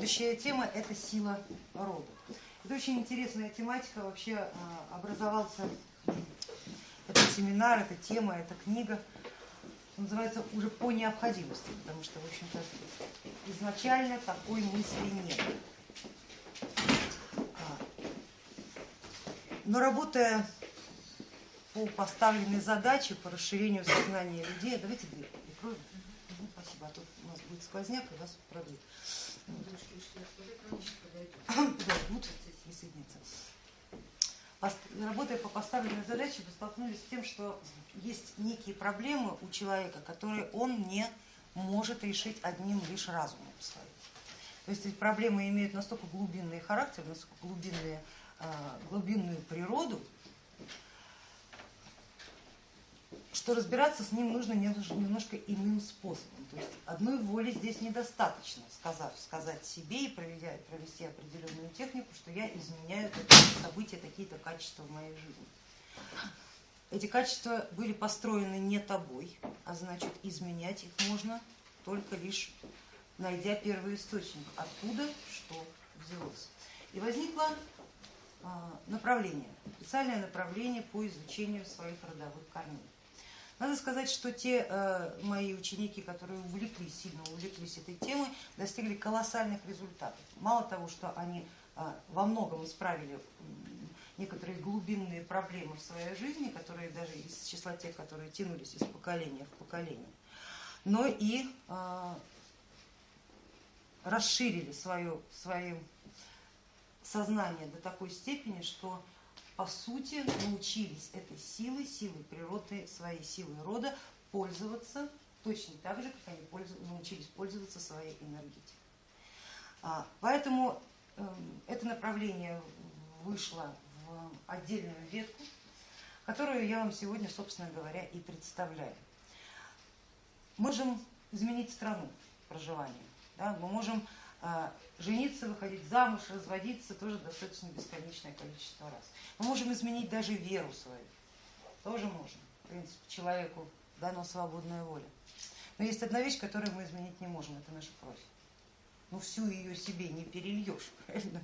следующая тема – это сила рода. Это очень интересная тематика, вообще а, образовался этот семинар, эта тема, эта книга, называется уже по необходимости, потому что, в общем-то, изначально такой мысли нет. А, но работая по поставленной задаче, по расширению сознания людей, давайте дверь прикроем. Спасибо, а то у нас будет сквозняк и вас продует. Работая по поставленной задаче, вы столкнулись с тем, что есть некие проблемы у человека, которые он не может решить одним лишь разумом своим. То есть эти проблемы имеют настолько глубинный характер, настолько глубинные, а, глубинную природу, что разбираться с ним нужно немножко иным способом. То есть одной воли здесь недостаточно, сказав, сказать себе и проведя, провести определенную технику, что я изменяю такие события, такие-то качества в моей жизни. Эти качества были построены не тобой, а значит изменять их можно только лишь найдя первый источник, откуда что взялось. И возникло а, направление, специальное направление по изучению своих родовых корней. Надо сказать, что те э, мои ученики, которые увлеклись, сильно увлеклись этой темой, достигли колоссальных результатов. Мало того, что они э, во многом исправили некоторые глубинные проблемы в своей жизни, которые даже из числа тех, которые тянулись из поколения в поколение, но и э, расширили свое, свое сознание до такой степени, что по сути научились этой силой, силой природы, своей силой рода пользоваться точно так же, как они научились пользоваться своей энергетикой. А, поэтому эм, это направление вышло в отдельную ветку, которую я вам сегодня, собственно говоря, и представляю. Можем изменить страну проживания, да? мы можем жениться, выходить замуж, разводиться тоже достаточно бесконечное количество раз. Мы можем изменить даже веру свою, тоже можем. В принципе, человеку дано свободная воля. Но есть одна вещь, которую мы изменить не можем, это наша кровь. Ну всю ее себе не перельешь, правильно?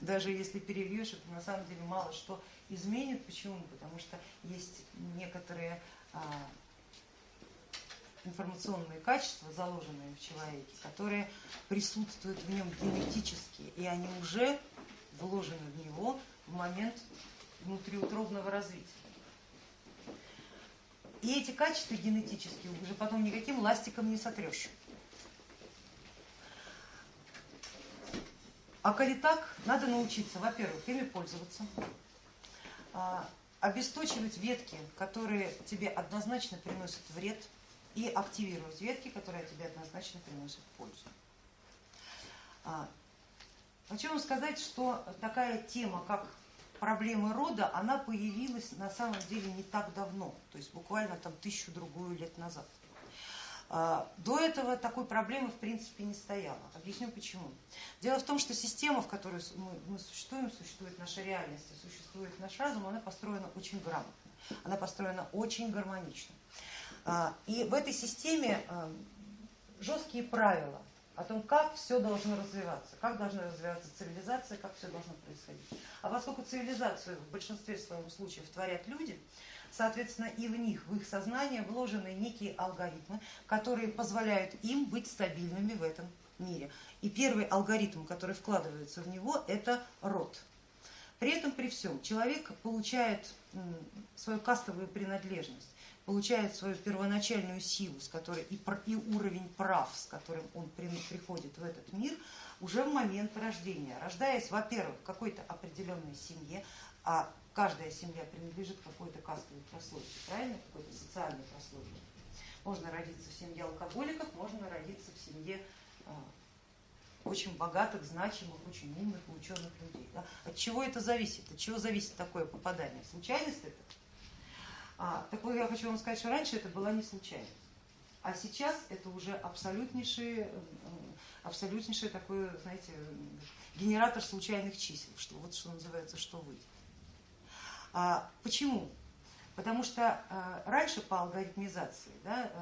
Даже если перельешь, это на самом деле мало что изменит. Почему? Потому что есть некоторые а, информационные качества, заложенные в человеке, которые присутствуют в нем генетически, и они уже вложены в него в момент внутриутробного развития. И эти качества генетические уже потом никаким ластиком не сотрешь. А коли так, надо научиться, во-первых, ими пользоваться, а, обесточивать ветки, которые тебе однозначно приносят вред, и активировать ветки, которые тебе однозначно приносят пользу. А, хочу вам сказать, что такая тема, как проблемы рода, она появилась на самом деле не так давно, то есть буквально там тысячу-другую лет назад. А, до этого такой проблемы в принципе не стояло. Объясню почему. Дело в том, что система, в которой мы, мы существуем, существует наша реальность, существует наш разум, она построена очень грамотно, она построена очень гармонично. А, и в этой системе а, жесткие правила о том, как все должно развиваться, как должна развиваться цивилизация, как все должно происходить. А поскольку цивилизацию в большинстве своем случаев творят люди, соответственно и в них, в их сознание вложены некие алгоритмы, которые позволяют им быть стабильными в этом мире. И первый алгоритм, который вкладывается в него, это род. При этом, при всем, человек получает свою кастовую принадлежность получает свою первоначальную силу, с которой и, и уровень прав, с которым он при, приходит в этот мир, уже в момент рождения. Рождаясь, во-первых, в какой-то определенной семье, а каждая семья принадлежит какой-то кастовой прослойке, правильно, какой-то социальной прослойке. Можно родиться в семье алкоголиков, можно родиться в семье а, очень богатых, значимых, очень умных и ученых людей. Да? От чего это зависит? От чего зависит такое попадание? Случайность это? А, так вот я хочу вам сказать, что раньше это была не случайность. А сейчас это уже абсолютнейший, абсолютнейший такой, знаете, генератор случайных чисел, что вот что называется, что выйдет. А, почему? Потому что а, раньше по алгоритмизации да,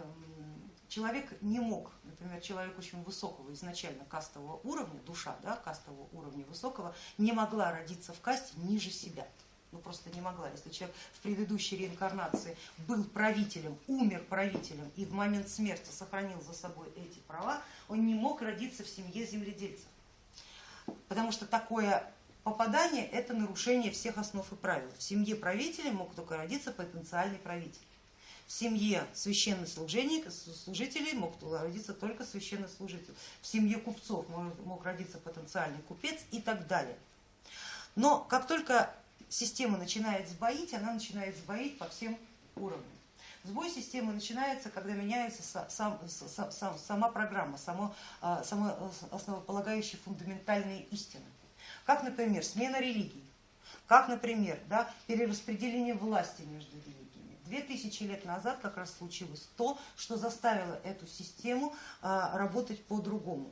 человек не мог, например, человек очень высокого изначально кастового уровня, душа да, кастового уровня высокого, не могла родиться в касте ниже себя. Ну просто не могла. Если человек в предыдущей реинкарнации был правителем, умер правителем и в момент смерти сохранил за собой эти права, он не мог родиться в семье земледельцев. Потому что такое попадание это нарушение всех основ и правил. В семье правителя мог только родиться потенциальный правитель. В семье священнослужителей мог родиться только священнослужитель. В семье купцов мог родиться потенциальный купец и так далее. Но как только система начинает сбоить, она начинает сбоить по всем уровням. Сбой системы начинается, когда меняется сам, сам, сама программа, само, а, само основополагающие фундаментальные истины. Как, например, смена религии, как, например, да, перераспределение власти между религиями Две тысячи лет назад как раз случилось то, что заставило эту систему а, работать по-другому.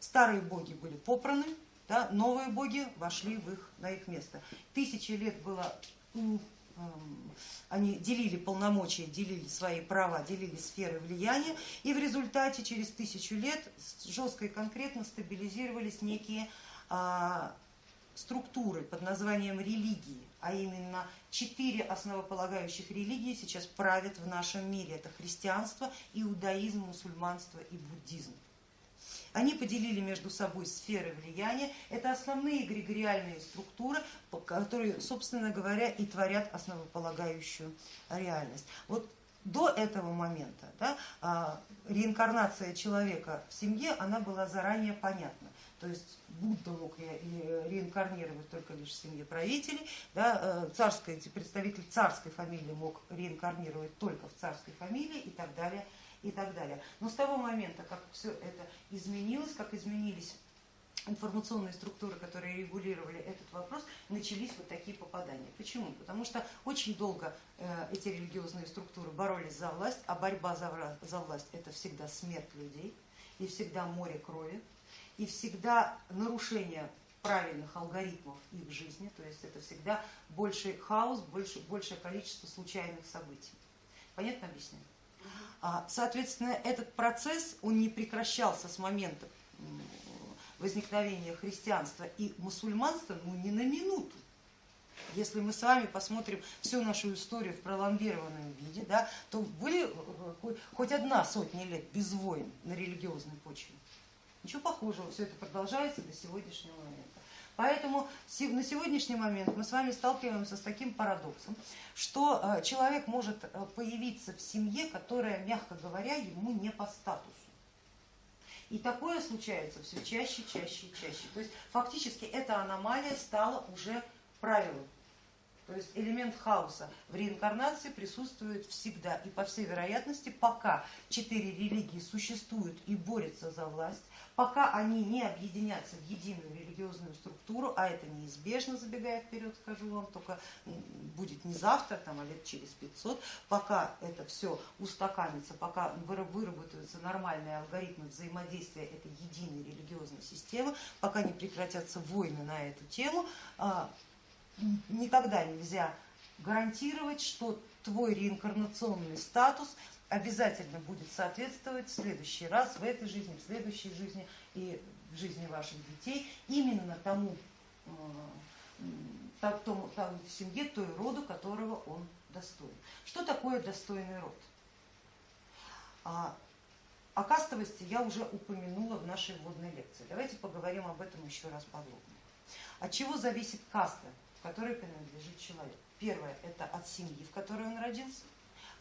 Старые боги были попраны, да, новые боги вошли в их, на их место. Тысячи лет было они делили полномочия, делили свои права, делили сферы влияния, и в результате через тысячу лет жестко и конкретно стабилизировались некие а, структуры под названием религии, а именно четыре основополагающих религии сейчас правят в нашем мире. Это христианство, иудаизм, мусульманство и буддизм. Они поделили между собой сферы влияния. Это основные эгрегориальные структуры, которые, собственно говоря, и творят основополагающую реальность. Вот до этого момента да, а, реинкарнация человека в семье, она была заранее понятна. То есть Будда мог реинкарнировать только лишь в семье правителей, да, э, царский, представитель царской фамилии мог реинкарнировать только в царской фамилии и так далее. И так далее. Но с того момента, как все это изменилось, как изменились информационные структуры, которые регулировали этот вопрос, начались вот такие попадания. Почему? Потому что очень долго э, эти религиозные структуры боролись за власть, а борьба за, за власть это всегда смерть людей и всегда море крови и всегда нарушение правильных алгоритмов их жизни, то есть это всегда больший хаос, больше, большее количество случайных событий. Понятно объясняю? А, соответственно, этот процесс, он не прекращался с момента возникновения христианства и мусульманства ну, ни на минуту. Если мы с вами посмотрим всю нашу историю в пролонгированном виде, да, то были э, хоть одна сотня лет без войн на религиозной почве. Ничего похожего, все это продолжается до сегодняшнего момента. Поэтому на сегодняшний момент мы с вами сталкиваемся с таким парадоксом, что э, человек может э, появиться в семье, которая, мягко говоря, ему не по статусу. И такое случается все чаще, чаще и чаще. То есть фактически эта аномалия стала уже правилом. То есть элемент хаоса в реинкарнации присутствует всегда и по всей вероятности, пока четыре религии существуют и борются за власть, пока они не объединятся в единую религиозную структуру, а это неизбежно, забегая вперед, скажу вам, только будет не завтра, там, а лет через 500, пока это все устаканится, пока выработаются нормальные алгоритмы взаимодействия этой единой религиозной системы, пока не прекратятся войны на эту тему, а, никогда нельзя гарантировать, что твой реинкарнационный статус обязательно будет соответствовать в следующий раз, в этой жизни, в следующей жизни и в жизни ваших детей именно тому, э, тому, тому семье, той роду, которого он достоин. Что такое достойный род? А, о кастовости я уже упомянула в нашей вводной лекции. Давайте поговорим об этом еще раз подробнее. От чего зависит каста, в которой принадлежит человек? Первое – это от семьи, в которой он родился.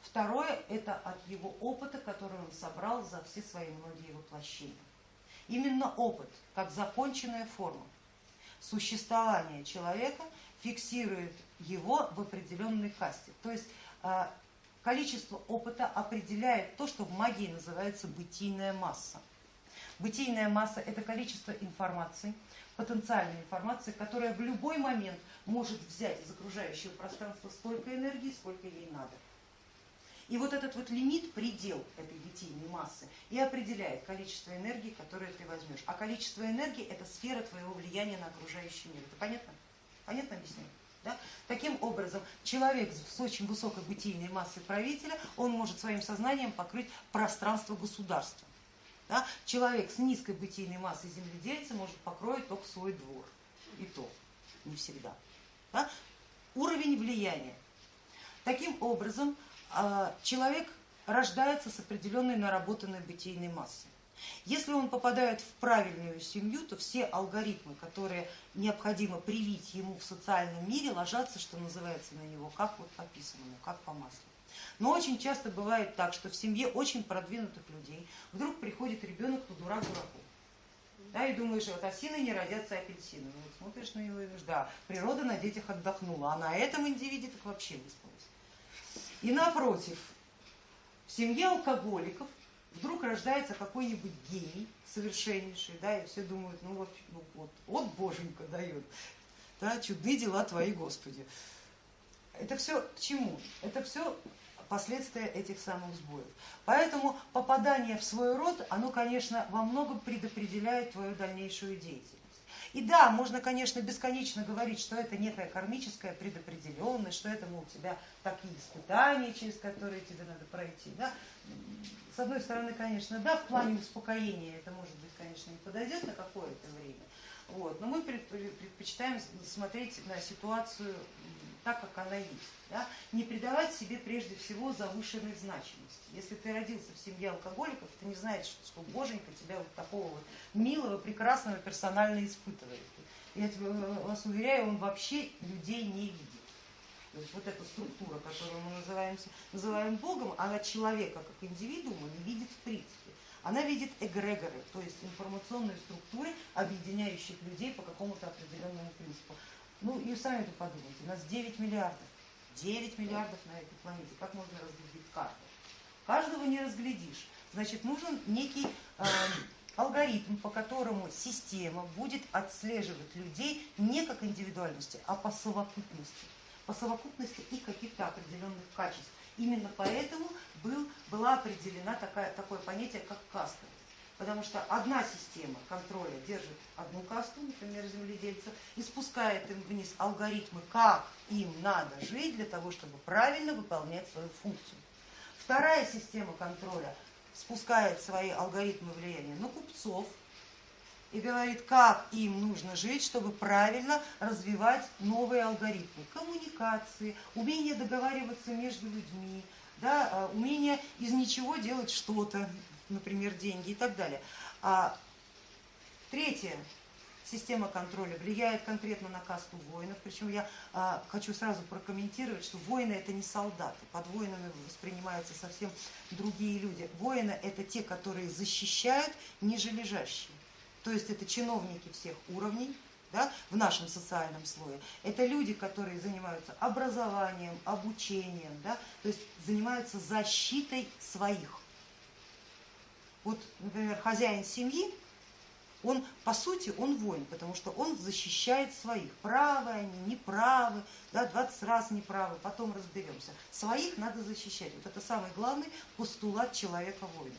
Второе – это от его опыта, который он собрал за все свои многие воплощения. Именно опыт, как законченная форма существования человека, фиксирует его в определенной касте. То есть а, количество опыта определяет то, что в магии называется бытийная масса. Бытийная масса – это количество информации, потенциальной информации, которая в любой момент может взять из окружающего пространства столько энергии, сколько ей надо. И вот этот вот лимит, предел этой бытийной массы и определяет количество энергии, которое ты возьмешь. А количество энергии это сфера твоего влияния на окружающий мир. Это понятно? Понятно объясняю? Да? Таким образом, человек с очень высокой бытийной массой правителя, он может своим сознанием покрыть пространство государства. Да? Человек с низкой бытийной массой земледельца может покроить только свой двор. И то не всегда. Да? Уровень влияния. Таким образом, человек рождается с определенной наработанной бытийной массой. Если он попадает в правильную семью, то все алгоритмы, которые необходимо привить ему в социальном мире, ложатся, что называется, на него, как вот по писанному, как по маслу. Но очень часто бывает так, что в семье очень продвинутых людей вдруг приходит ребенок, то дурак дураку. Да, и думаешь, вот осины не родятся апельсины. Ну, вот смотришь на него и говоришь, да, природа на детях отдохнула, а на этом индивиде так вообще выспалась. И напротив, в семье алкоголиков вдруг рождается какой-нибудь гений совершеннейший, да, и все думают, ну вот, ну вот, вот боженька дает, да, чудные дела твои, Господи. Это все к чему? Это все последствия этих самых сбоев. Поэтому попадание в свой род, оно, конечно, во многом предопределяет твою дальнейшую деятельность. И да, можно, конечно, бесконечно говорить, что это некая кармическая предопределенность, что это, мол, у тебя такие испытания, через которые тебе надо пройти. Да? С одной стороны, конечно, да, в плане успокоения это, может быть, конечно, не подойдет на какое-то время. Вот, но мы предпочитаем смотреть на ситуацию так, как она есть. Да? Не придавать себе прежде всего завышенной значимости. Если ты родился в семье алкоголиков, ты не знаешь, что Боженька тебя вот такого вот милого, прекрасного персонально испытывает. Я тебе, вас уверяю, он вообще людей не видит. Вот эта структура, которую мы называем, называем Богом, она человека как индивидуума не видит в принципе. Она видит эгрегоры, то есть информационные структуры, объединяющих людей по какому-то определенному принципу. Ну и сами вы подумайте, у нас 9 миллиардов. 9 миллиардов на этой планете. Как можно разглядеть каждого? Каждого не разглядишь. Значит, нужен некий э, алгоритм, по которому система будет отслеживать людей не как индивидуальности, а по совокупности. По совокупности их каких-то определенных качеств. Именно поэтому был, была определена такая, такое понятие, как каста. Потому что одна система контроля держит одну касту, например, земледельцев, и спускает им вниз алгоритмы, как им надо жить для того, чтобы правильно выполнять свою функцию. Вторая система контроля спускает свои алгоритмы влияния на купцов и говорит, как им нужно жить, чтобы правильно развивать новые алгоритмы коммуникации, умение договариваться между людьми, да, а, умение из ничего делать что-то, например, деньги и так далее. А третье, система контроля влияет конкретно на касту воинов, причем я а, хочу сразу прокомментировать, что воины это не солдаты, под воинами воспринимаются совсем другие люди. Воины это те, которые защищают ниже лежащие, то есть это чиновники всех уровней, да, в нашем социальном слое. Это люди, которые занимаются образованием, обучением, да, то есть занимаются защитой своих. Вот, например, хозяин семьи, он, по сути, он воин, потому что он защищает своих. Правы они, неправы, да, 20 раз неправы, потом разберемся. Своих надо защищать. Вот это самый главный постулат человека-воина.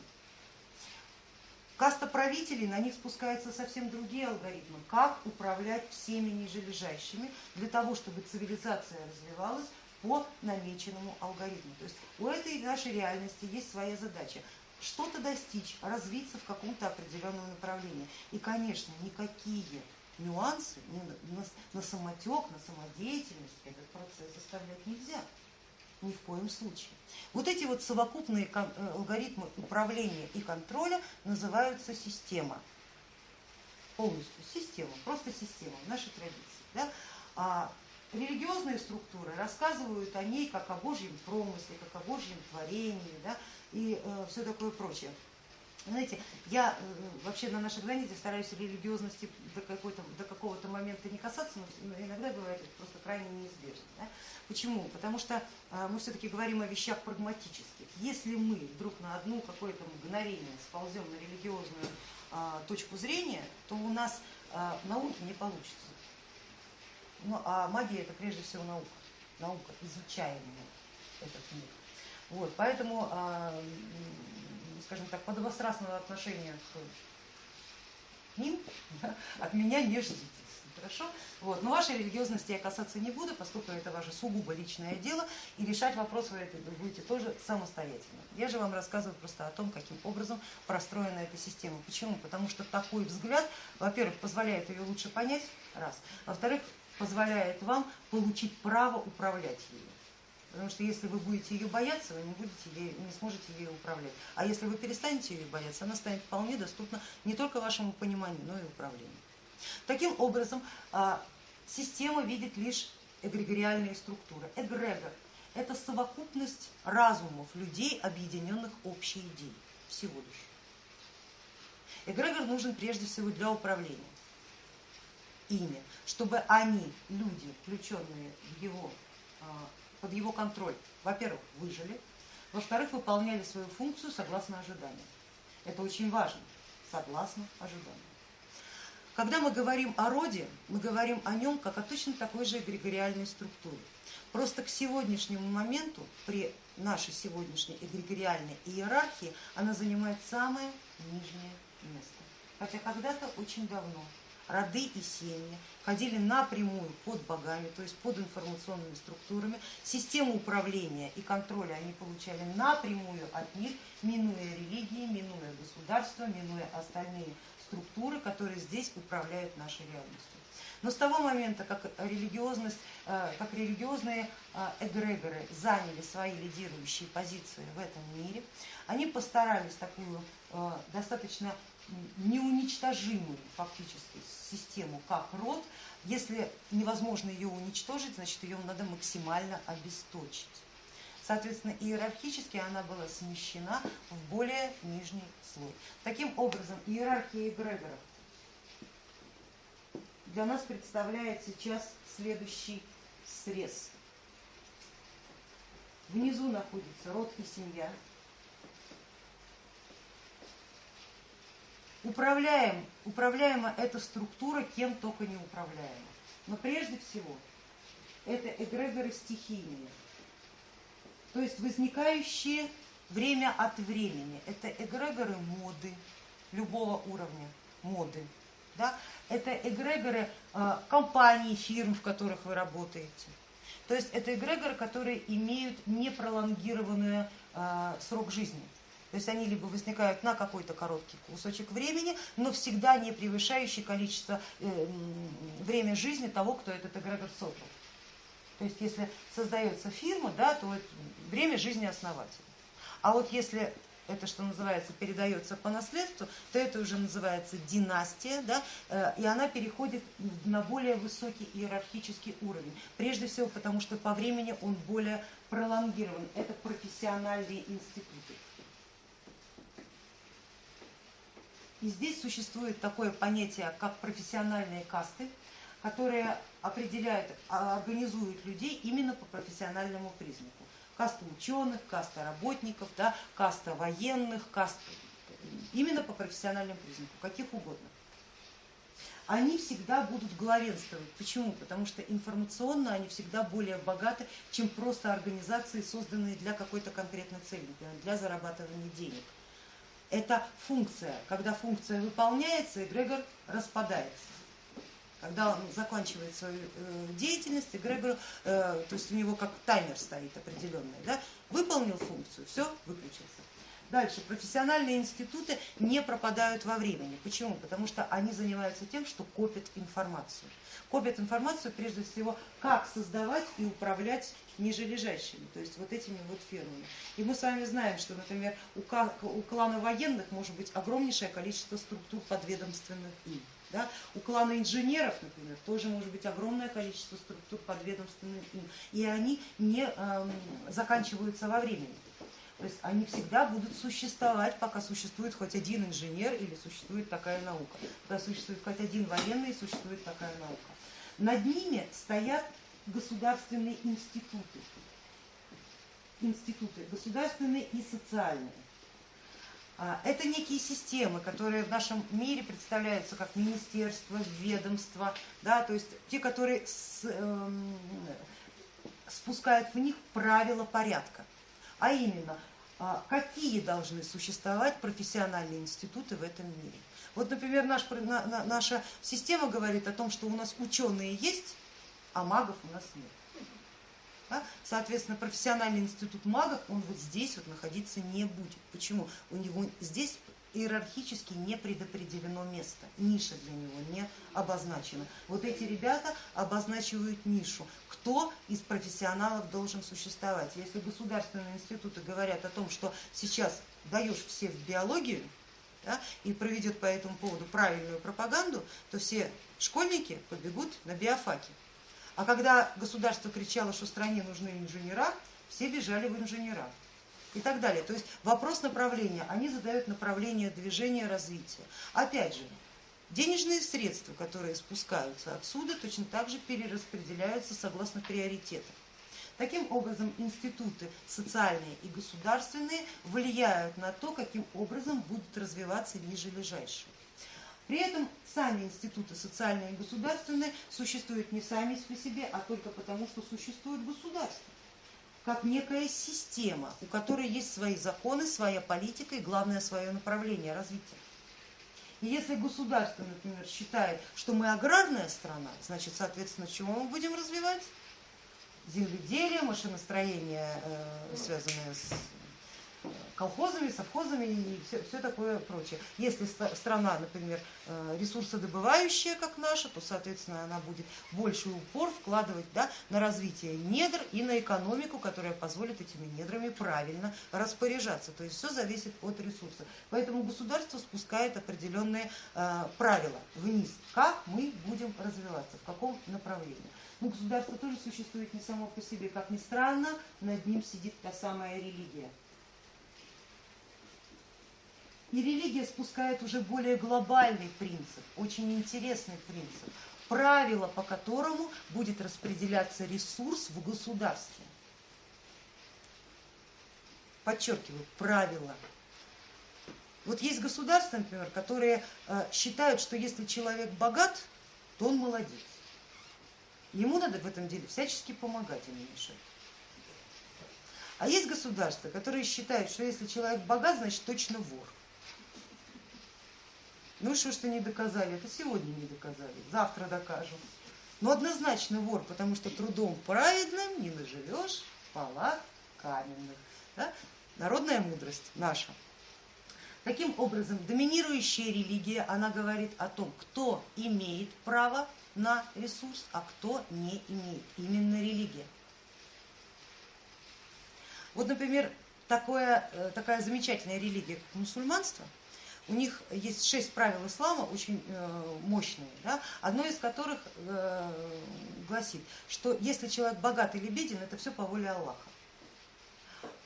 Каста правителей, на них спускаются совсем другие алгоритмы. Как управлять всеми нижележащими для того, чтобы цивилизация развивалась по намеченному алгоритму. То есть у этой нашей реальности есть своя задача что-то достичь, развиться в каком-то определенном направлении. И, конечно, никакие нюансы на, самотек, на самодеятельность этот процесс оставлять нельзя. Ни в коем случае. Вот эти вот совокупные э, алгоритмы управления и контроля называются система. Полностью система, просто система в нашей традиции. Да? А религиозные структуры рассказывают о ней как о Божьем промысле, как о Божьем творении, да, и э, все такое прочее. Знаете, я э, вообще на наших занятиях стараюсь религиозности до, до какого-то момента не касаться, но иногда бывает это просто крайне неизбежно. Да? Почему? Потому что э, мы все-таки говорим о вещах прагматических. Если мы вдруг на одну какое-то мгновение сползем на религиозную э, точку зрения, то у нас э, науки не получится. Ну, а магия это прежде всего наука, наука, изучаемая этот мир. Вот, поэтому, а, скажем так, подобострастного отношения к ним да, от меня не ждите. Хорошо? Вот. Но вашей религиозности я касаться не буду, поскольку это ваше сугубо личное дело, и решать вопрос вы это будете тоже самостоятельно. Я же вам рассказываю просто о том, каким образом простроена эта система. Почему? Потому что такой взгляд, во-первых, позволяет ее лучше понять, раз. Во-вторых, позволяет вам получить право управлять ею. Потому что если вы будете ее бояться, вы не, будете ей, не сможете ею управлять. А если вы перестанете ее бояться, она станет вполне доступна не только вашему пониманию, но и управлению. Таким образом, а, система видит лишь эгрегориальные структуры. Эгрегор – это совокупность разумов людей, объединенных общей идеей, всего лишь. Эгрегор нужен прежде всего для управления ими, чтобы они, люди, включенные в его, а, под его контроль, во-первых, выжили, во-вторых, выполняли свою функцию согласно ожиданиям. Это очень важно, согласно ожиданиям. Когда мы говорим о роде, мы говорим о нем как о точно такой же эгрегориальной структуре. Просто к сегодняшнему моменту, при нашей сегодняшней эгрегориальной иерархии, она занимает самое нижнее место. Хотя когда-то очень давно роды и семьи ходили напрямую под богами, то есть под информационными структурами. Систему управления и контроля они получали напрямую от них, минуя религии, минуя государства, минуя остальные структуры, которые здесь управляют нашей реальностью. Но с того момента, как, религиозность, э, как религиозные э, эгрегоры заняли свои лидирующие позиции в этом мире, они постарались такую э, достаточно неуничтожимую фактически систему, как род, если невозможно ее уничтожить, значит ее надо максимально обесточить. Соответственно, иерархически она была смещена в более нижний слой. Таким образом, иерархия эгрегоров для нас представляет сейчас следующий срез. Внизу находится род и семья. Управляем, управляема эта структура кем только не управляема. Но прежде всего это эгрегоры стихийные то есть возникающие время от времени. Это эгрегоры моды любого уровня моды. Да? Это эгрегоры э, компаний, фирм, в которых вы работаете. То есть это эгрегоры, которые имеют непролонгированный э, срок жизни. То есть они либо возникают на какой-то короткий кусочек времени, но всегда не превышающий количество э, время жизни того, кто этот эгрегор создал. То есть если создается фирма, да, то время жизни основателя. А вот если это, что называется, передается по наследству, то это уже называется династия, да, э, и она переходит на более высокий иерархический уровень. Прежде всего потому, что по времени он более пролонгирован. Это профессиональные институты. И здесь существует такое понятие, как профессиональные касты, которые определяют, а, организуют людей именно по профессиональному признаку. Каста ученых, каста работников, да, каста военных, каста именно по профессиональному признаку, каких угодно. Они всегда будут главенствовать. Почему? Потому что информационно они всегда более богаты, чем просто организации, созданные для какой-то конкретной цели, для зарабатывания денег. Это функция. Когда функция выполняется, эгрегор распадается когда он заканчивает свою э, деятельность, эгрегор, э, то есть у него как таймер стоит определенный, да, выполнил функцию, все, выключился. Дальше, профессиональные институты не пропадают во времени. Почему? Потому что они занимаются тем, что копят информацию. Копят информацию прежде всего, как создавать и управлять нижележащими, то есть вот этими вот фирмами. И мы с вами знаем, что, например, у клана военных может быть огромнейшее количество структур подведомственных им. Да? У клана инженеров, например, тоже может быть огромное количество структур подведомственных им, и они не э, заканчиваются во времени. То есть они всегда будут существовать, пока существует хоть один инженер или существует такая наука. Пока существует хоть один военный, существует такая наука. Над ними стоят государственные институты. Институты государственные и социальные. А, это некие системы, которые в нашем мире представляются как министерства, ведомства, да, то есть те, которые с, э, спускают в них правила порядка. А именно, а, какие должны существовать профессиональные институты в этом мире. Вот, например, наш, наша система говорит о том, что у нас ученые есть, а магов у нас нет. Да? Соответственно, профессиональный институт магов, он вот здесь вот находиться не будет. Почему? У него здесь иерархически не предопределено место, ниша для него не обозначена. Вот эти ребята обозначивают нишу, кто из профессионалов должен существовать. Если государственные институты говорят о том, что сейчас даешь всех в биологию, да, и проведет по этому поводу правильную пропаганду, то все школьники побегут на биофаки. А когда государство кричало, что стране нужны инженера, все бежали в инженера и так далее. То есть вопрос направления, они задают направление движения, развития. Опять же, денежные средства, которые спускаются отсюда, точно так же перераспределяются согласно приоритетам. Таким образом, институты социальные и государственные влияют на то, каким образом будут развиваться нижележащие. При этом сами институты социальные и государственные существуют не сами по себе, а только потому, что существует государство как некая система, у которой есть свои законы, своя политика и главное свое направление развития. И если государство, например, считает, что мы аграрная страна, значит, соответственно, чего мы будем развивать? Земледелие, машиностроение, э, связанное с колхозами, совхозами и все, все такое прочее. Если страна, например, э, ресурсодобывающая, как наша, то, соответственно, она будет больше упор вкладывать да, на развитие недр и на экономику, которая позволит этими недрами правильно распоряжаться. То есть все зависит от ресурса. Поэтому государство спускает определенные э, правила вниз, как мы будем развиваться, в каком направлении. Но государство тоже существует не само по себе, как ни странно, над ним сидит та самая религия. И религия спускает уже более глобальный принцип, очень интересный принцип, правило, по которому будет распределяться ресурс в государстве. Подчеркиваю, правило. Вот есть государства, например, которые э, считают, что если человек богат, то он молодец. Ему надо в этом деле всячески помогать, а не мешать. А есть государства, которые считают, что если человек богат, значит точно вор. Ну что что не доказали, это сегодня не доказали, завтра докажем. Но однозначно вор, потому что трудом праведным не наживешь палат каменных. Да? Народная мудрость наша. Таким образом, доминирующая религия, она говорит о том, кто имеет право на ресурс, а кто не имеет. Именно религия. Вот, например, такое, э, такая замечательная религия, как мусульманство – у них есть шесть правил ислама, очень э, мощные, да, одно из которых э, гласит, что если человек богат или беден, это все по воле Аллаха.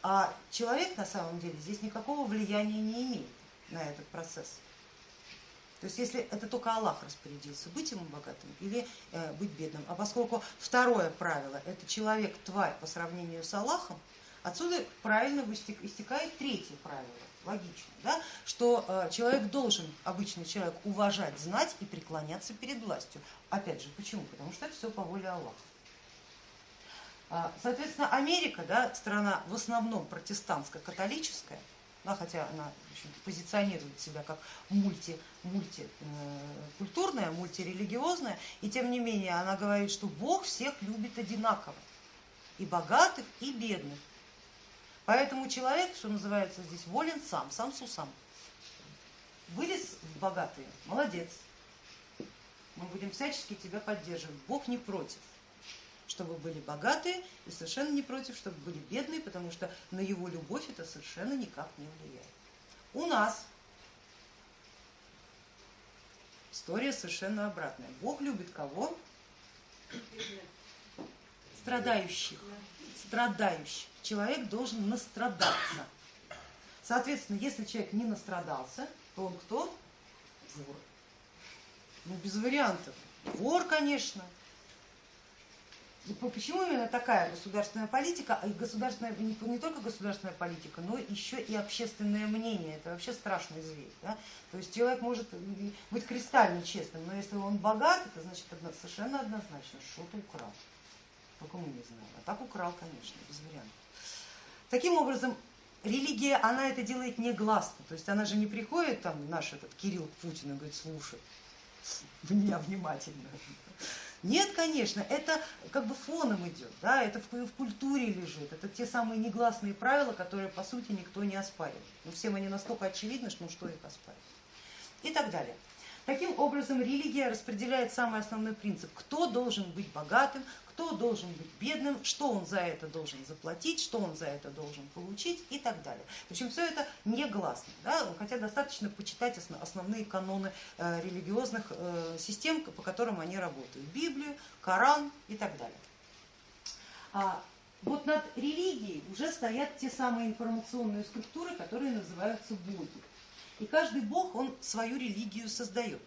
А человек на самом деле здесь никакого влияния не имеет на этот процесс. То есть если это только Аллах распорядился, быть ему богатым или э, быть бедным. А поскольку второе правило, это человек тварь по сравнению с Аллахом, отсюда правильно истекает третье правило логично, да, что э, человек должен, обычный человек, уважать, знать и преклоняться перед властью. Опять же, почему? Потому что это все по воле Аллаха. А, соответственно, Америка, да, страна в основном протестантско-католическая, да, хотя она позиционирует себя как мульти, мультикультурная, мультирелигиозная, и тем не менее она говорит, что Бог всех любит одинаково, и богатых, и бедных. Поэтому человек, что называется здесь, волен сам, сам сусам. Вылез богатые, молодец. Мы будем всячески тебя поддерживать. Бог не против, чтобы были богатые и совершенно не против, чтобы были бедные, потому что на его любовь это совершенно никак не влияет. У нас история совершенно обратная. Бог любит кого? Страдающих страдающий. Человек должен настрадаться. Соответственно, если человек не настрадался, то он кто? Вор. Ну, без вариантов. Вор, конечно. Почему именно такая государственная политика, и государственная, не, только государственная политика, но еще и общественное мнение, это вообще страшный зверь. Да? То есть человек может быть кристально честным, но если он богат, это значит совершенно однозначно, что-то украл. Только мы не знаем. А так украл, конечно, без вариантов. Таким образом, религия, она это делает негласно, то есть она же не приходит, там наш этот Кирилл Путин и говорит, слушай, меня внимательно. Нет, конечно, это как бы фоном идет, да, это в, в культуре лежит, это те самые негласные правила, которые по сути никто не оспаривает. Но всем они настолько очевидны, что ну что их оспаривать. И так далее. Таким образом, религия распределяет самый основной принцип, кто должен быть богатым, кто должен быть бедным, что он за это должен заплатить, что он за это должен получить и так далее. Причем все это негласно, да? хотя достаточно почитать основные каноны э, религиозных э, систем, по которым они работают. Библию, Коран и так далее. А вот над религией уже стоят те самые информационные структуры, которые называются боги. И каждый бог, он свою религию создает,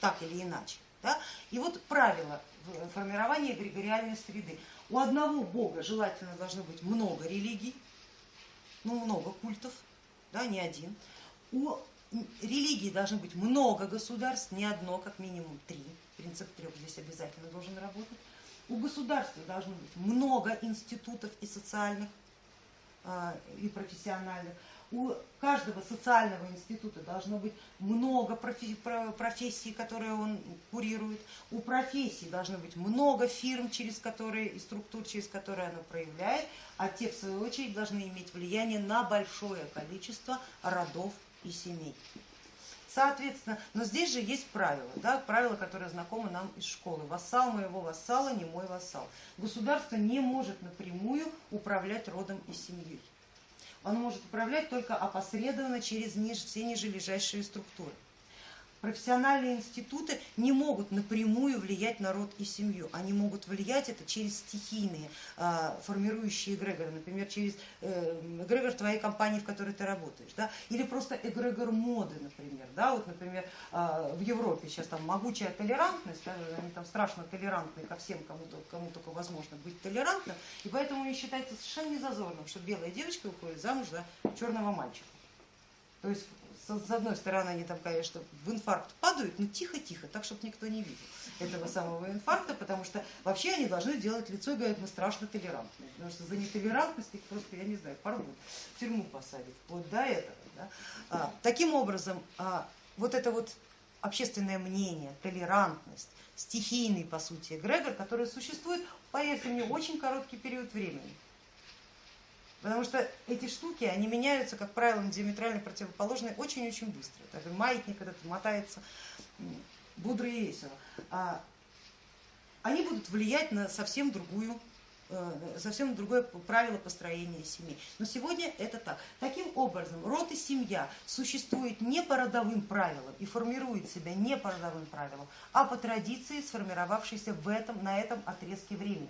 так или иначе. Да? И вот правило формирования эгрегориальной среды. У одного бога желательно должно быть много религий, ну много культов, да, не один. У религии должно быть много государств, не одно, как минимум три. Принцип трех здесь обязательно должен работать. У государства должно быть много институтов и социальных, а, и профессиональных у каждого социального института должно быть много профессий, которые он курирует, у профессий должно быть много фирм, через которые и структур, через которые оно проявляет, а те, в свою очередь, должны иметь влияние на большое количество родов и семей. Соответственно, но здесь же есть правила, да, правила, которые знакомы нам из школы. Вассал моего вассала не мой вассал. Государство не может напрямую управлять родом и семьей он может управлять только опосредованно через все нижележащие структуры. Профессиональные институты не могут напрямую влиять на род и семью, они могут влиять это через стихийные э, формирующие эгрегоры, например, через э, эгрегор твоей компании, в которой ты работаешь, да? или просто эгрегор моды, например. Да? Вот, например, э, в Европе сейчас там могучая толерантность, да? они там страшно толерантны ко всем, кому, кому только возможно быть толерантным, и поэтому не считается совершенно незазорным, что белая девочка уходит замуж за черного мальчика. То есть с одной стороны, они там, конечно, в инфаркт падают, но тихо-тихо, так, чтобы никто не видел этого самого инфаркта, потому что вообще они должны делать лицо и говорят, мы страшно толерантны, потому что за нетолерантность их просто, я не знаю, порвут, в тюрьму посадят, вот до этого. Да? А, таким образом, а, вот это вот общественное мнение, толерантность, стихийный, по сути, эгрегор, который существует, поверьте мне, очень короткий период времени. Потому что эти штуки, они меняются, как правило, диаметрально противоположные очень-очень быстро. Так, маятник этот мотается бодро и весело. А они будут влиять на совсем другую э, совсем другое правило построения семьи. Но сегодня это так. Таким образом, род и семья существует не по родовым правилам и формирует себя не по родовым правилам, а по традиции, сформировавшейся в этом, на этом отрезке времени.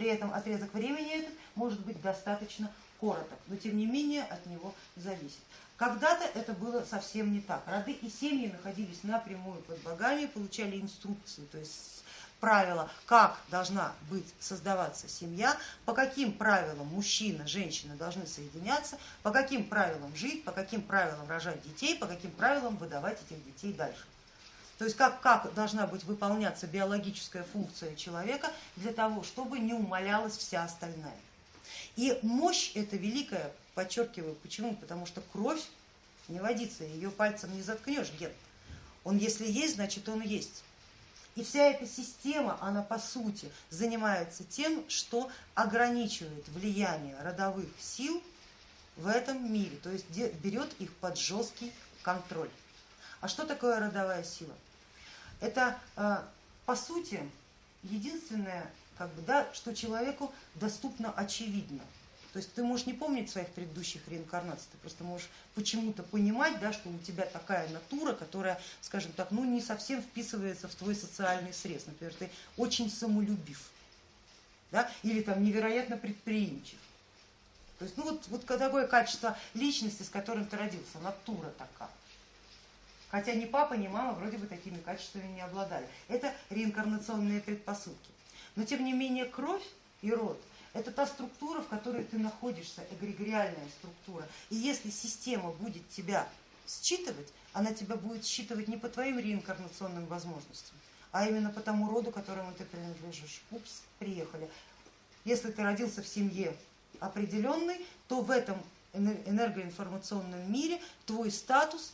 При этом отрезок времени этот может быть достаточно короток, но тем не менее от него зависит. Когда-то это было совсем не так. Роды и семьи находились напрямую под богами, получали инструкции, то есть правила, как должна быть создаваться семья, по каким правилам мужчина, женщина должны соединяться, по каким правилам жить, по каким правилам рожать детей, по каким правилам выдавать этих детей дальше. То есть как, как должна быть выполняться биологическая функция человека для того, чтобы не умалялась вся остальная. И мощь эта великая, подчеркиваю, почему? Потому что кровь не водится, ее пальцем не заткнешь ген. Он если есть, значит он есть. И вся эта система, она по сути занимается тем, что ограничивает влияние родовых сил в этом мире, то есть берет их под жесткий контроль. А что такое родовая сила? Это э, по сути единственное, как бы, да, что человеку доступно очевидно. То есть ты можешь не помнить своих предыдущих реинкарнаций, ты просто можешь почему-то понимать, да, что у тебя такая натура, которая, скажем так, ну не совсем вписывается в твой социальный срез. Например, ты очень самолюбив, да, или там невероятно предприимчив. То есть, ну вот, вот такое качество личности, с которым ты родился, натура такая. Хотя ни папа, ни мама вроде бы такими качествами не обладали. Это реинкарнационные предпосылки. Но тем не менее кровь и род это та структура, в которой ты находишься, эгрегориальная структура. И если система будет тебя считывать, она тебя будет считывать не по твоим реинкарнационным возможностям, а именно по тому роду, которому ты принадлежишь. Упс, приехали. Если ты родился в семье определенный, то в этом энергоинформационном мире твой статус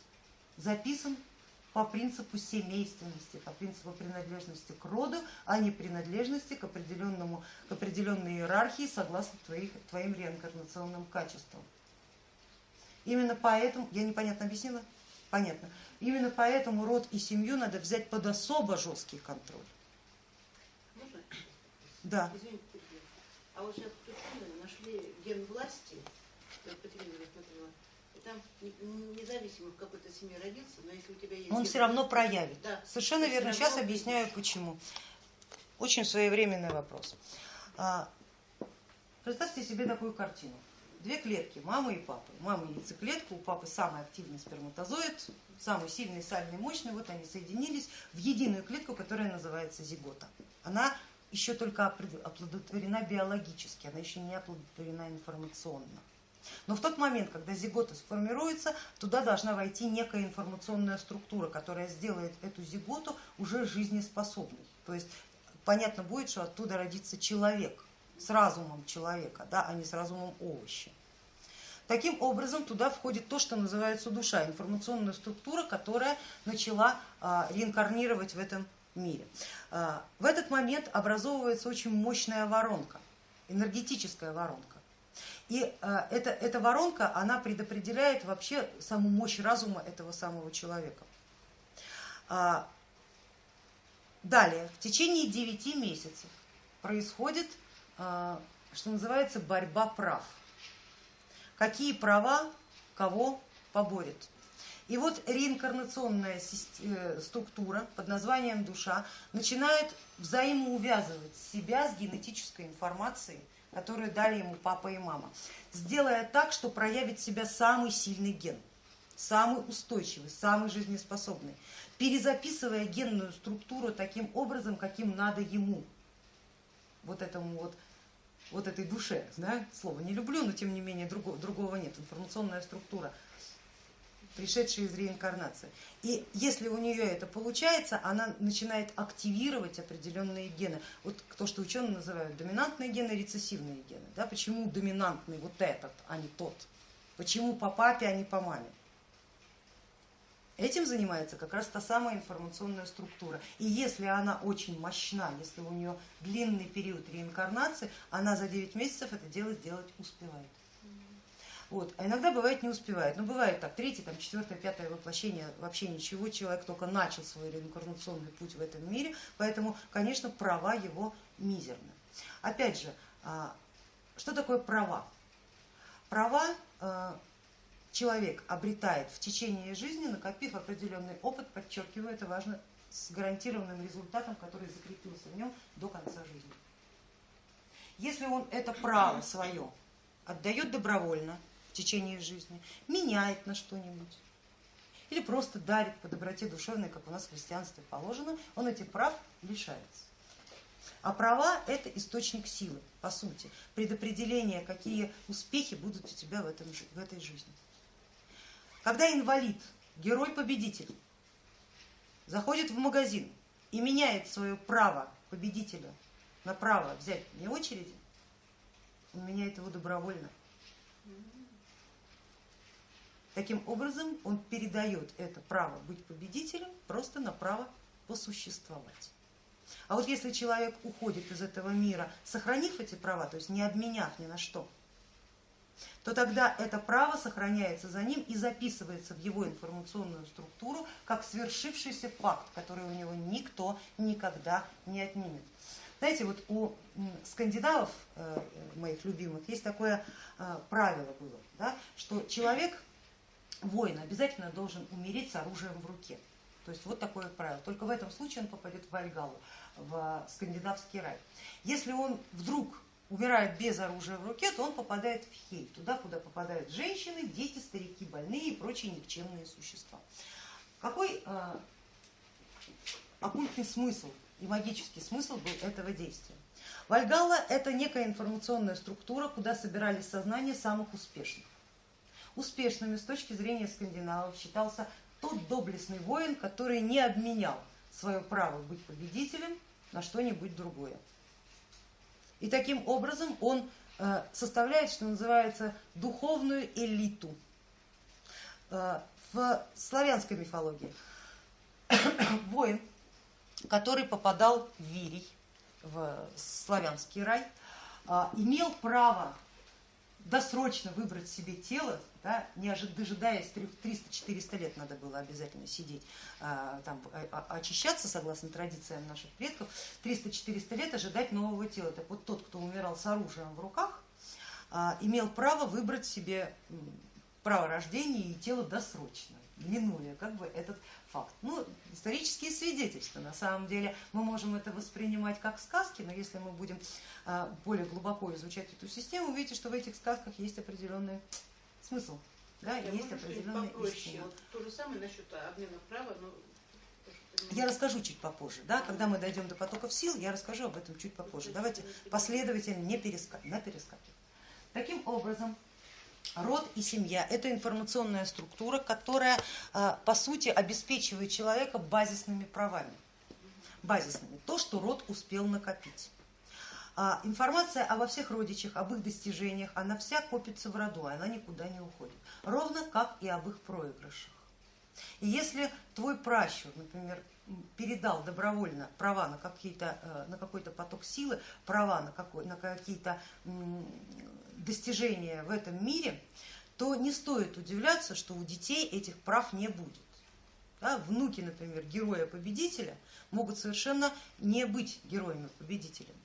записан по принципу семейственности, по принципу принадлежности к роду, а не принадлежности к, определенному, к определенной иерархии согласно твоих, твоим реинкарнационным качествам. Именно поэтому, я непонятно объяснила? Понятно. Именно поэтому род и семью надо взять под особо жесткий контроль. Можно? Да. Извините, а вот сейчас нашли ген власти, телевизору смотрела, там независимо в какой-то семье родился, но если у тебя есть... Он все равно проявит. Да. Совершенно верно. Сейчас объясняю почему. Очень своевременный вопрос. А, представьте себе такую картину. Две клетки, мамы и папы. Мама яйцеклетка, у папы самый активный сперматозоид, самый сильный, сальный, мощный. Вот они соединились в единую клетку, которая называется зигота. Она еще только оплодотворена биологически, она еще не оплодотворена информационно. Но в тот момент, когда зигота сформируется, туда должна войти некая информационная структура, которая сделает эту зиготу уже жизнеспособной. То есть понятно будет, что оттуда родится человек с разумом человека, да, а не с разумом овоща. Таким образом туда входит то, что называется душа, информационная структура, которая начала а, реинкарнировать в этом мире. А, в этот момент образовывается очень мощная воронка, энергетическая воронка. И э, эта, эта воронка, она предопределяет вообще саму мощь разума этого самого человека. А, далее, в течение 9 месяцев происходит, а, что называется, борьба прав. Какие права кого поборет. И вот реинкарнационная э, структура под названием душа начинает взаимоувязывать себя с генетической информацией, которую дали ему папа и мама, сделая так, что проявит себя самый сильный ген, самый устойчивый, самый жизнеспособный, перезаписывая генную структуру таким образом, каким надо ему, вот этому вот вот этой душе, да, слово не люблю, но тем не менее другого, другого нет, информационная структура – пришедшей из реинкарнации. И если у нее это получается, она начинает активировать определенные гены. Вот то, что ученые называют доминантные гены, рецессивные гены. Да? Почему доминантный вот этот, а не тот? Почему по папе, а не по маме? Этим занимается как раз та самая информационная структура. И если она очень мощна, если у нее длинный период реинкарнации, она за 9 месяцев это дело сделать успевает. Вот. А иногда бывает не успевает. Ну, бывает так, третье, там, четвертое, пятое воплощение, вообще ничего, человек только начал свой реинкарнационный путь в этом мире, поэтому, конечно, права его мизерны. Опять же, а, что такое права? Права а, человек обретает в течение жизни, накопив определенный опыт, подчеркиваю, это важно, с гарантированным результатом, который закрепился в нем до конца жизни. Если он это право свое отдает добровольно, течение жизни, меняет на что-нибудь или просто дарит по доброте душевной, как у нас в христианстве положено, он этих прав лишается. А права это источник силы, по сути, предопределение, какие успехи будут у тебя в, этом, в этой жизни. Когда инвалид, герой-победитель, заходит в магазин и меняет свое право победителя на право взять не очереди, он меняет его добровольно. Таким образом, он передает это право быть победителем просто на право посуществовать. А вот если человек уходит из этого мира, сохранив эти права, то есть не обменяв ни на что, то тогда это право сохраняется за ним и записывается в его информационную структуру как свершившийся факт, который у него никто никогда не отнимет. Знаете, вот у скандинавов, э, моих любимых, есть такое э, правило было, да, что человек воин обязательно должен умереть с оружием в руке. То есть вот такое правило. Только в этом случае он попадет в Вальгалу, в скандинавский рай. Если он вдруг умирает без оружия в руке, то он попадает в Хель, туда, куда попадают женщины, дети, старики, больные и прочие никчемные существа. Какой э, оккультный смысл и магический смысл был этого действия? Вальгалла это некая информационная структура, куда собирались сознания самых успешных. Успешными с точки зрения скандинавов считался тот доблестный воин, который не обменял свое право быть победителем на что-нибудь другое. И таким образом он э, составляет, что называется, духовную элиту. Э, в славянской мифологии воин, который попадал в Вирий, в славянский рай, имел право досрочно выбрать себе тело, да, не дожидаясь 300-400 лет надо было обязательно сидеть, а, там, а, а, очищаться, согласно традициям наших предков, 300-400 лет ожидать нового тела. Так вот тот, кто умирал с оружием в руках, имел право выбрать себе право рождения и тело досрочно, минуя как бы этот факт. Ну, исторические свидетельства, на самом деле мы можем это воспринимать как сказки, но если мы будем а, более глубоко изучать эту систему, увидите, что в этих сказках есть определенный смысл. Да, Я есть определенная истина. Вот то же самое насчет обмена права, но я расскажу чуть попозже, да, когда мы дойдем до потоков сил, я расскажу об этом чуть попозже. Давайте последовательно, не перескакивать. Таким образом, Род и семья – это информационная структура, которая, а, по сути, обеспечивает человека базисными правами. Базисными. То, что род успел накопить. А, информация обо всех родичах, об их достижениях, она вся копится в роду, она никуда не уходит. Ровно как и об их проигрышах. И если твой пращур, например, передал добровольно права на, э, на какой-то поток силы, права на, на какие-то достижения в этом мире, то не стоит удивляться, что у детей этих прав не будет. Да, внуки, например, героя-победителя могут совершенно не быть героями-победителями.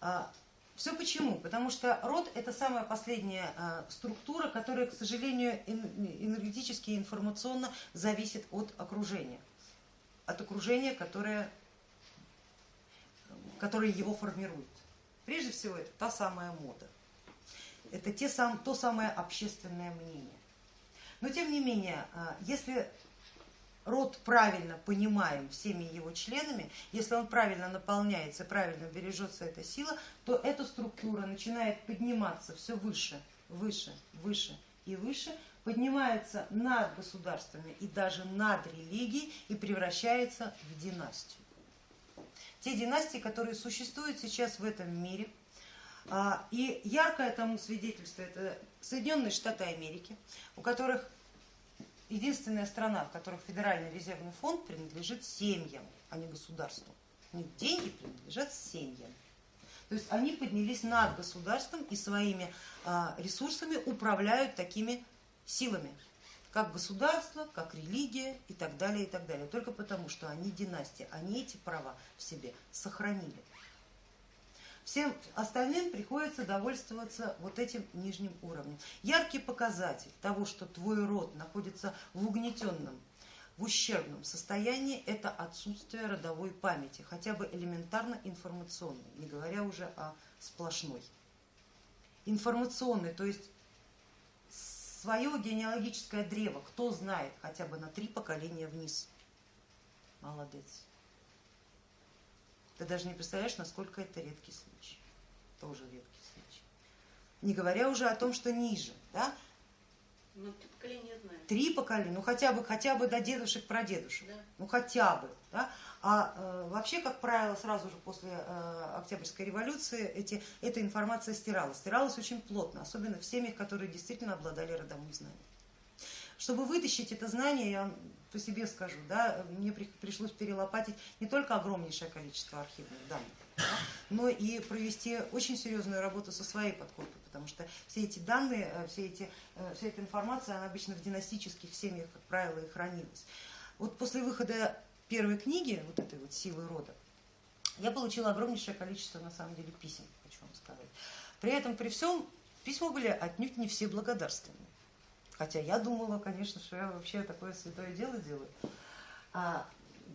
А, Все почему? Потому что род это самая последняя а, структура, которая, к сожалению, энергетически и информационно зависит от окружения. От окружения, которое, которое его формирует. Прежде всего, это та самая мода. Это те сам, то самое общественное мнение. Но тем не менее, а, если род правильно понимаем всеми его членами, если он правильно наполняется, правильно бережется эта сила, то эта структура начинает подниматься все выше, выше, выше и выше, поднимается над государствами и даже над религией и превращается в династию те династии, которые существуют сейчас в этом мире. А, и яркое тому свидетельство это Соединенные Штаты Америки, у которых единственная страна, в которой Федеральный резервный фонд принадлежит семьям, а не государству. Деньги принадлежат семьям. То есть они поднялись над государством и своими а, ресурсами управляют такими силами как государство, как религия и так далее, и так далее. Только потому, что они династия, они эти права в себе сохранили. Всем остальным приходится довольствоваться вот этим нижним уровнем. Яркий показатель того, что твой род находится в угнетенном, в ущербном состоянии, это отсутствие родовой памяти, хотя бы элементарно информационной, не говоря уже о сплошной. Информационной, то есть свое генеалогическое древо, кто знает хотя бы на три поколения вниз. Молодец. Ты даже не представляешь, насколько это редкий случай. Тоже редкий случай. Не говоря уже о том, что ниже. Да? Ну, три поколения знаю. Три поколения, ну хотя бы, хотя бы до дедушек, прадедушек. Да. Ну хотя бы. Да? А э, вообще, как правило, сразу же после э, Октябрьской революции эти, эта информация стиралась. Стиралась очень плотно, особенно в семьях, которые действительно обладали родовым знанием. Чтобы вытащить это знание, я по себе скажу, да, мне при, пришлось перелопатить не только огромнейшее количество архивных данных, да, но и провести очень серьезную работу со своей подкоркой, потому что все эти данные, э, все эти, вся эта информация, она обычно в династических семьях, как правило, и хранилась. Вот после выхода первой книги, вот этой вот силы рода, я получила огромнейшее количество, на самом деле, писем, хочу вам сказать. При этом, при всем, письма были отнюдь не все благодарственные. Хотя я думала, конечно, что я вообще такое святое дело делаю. А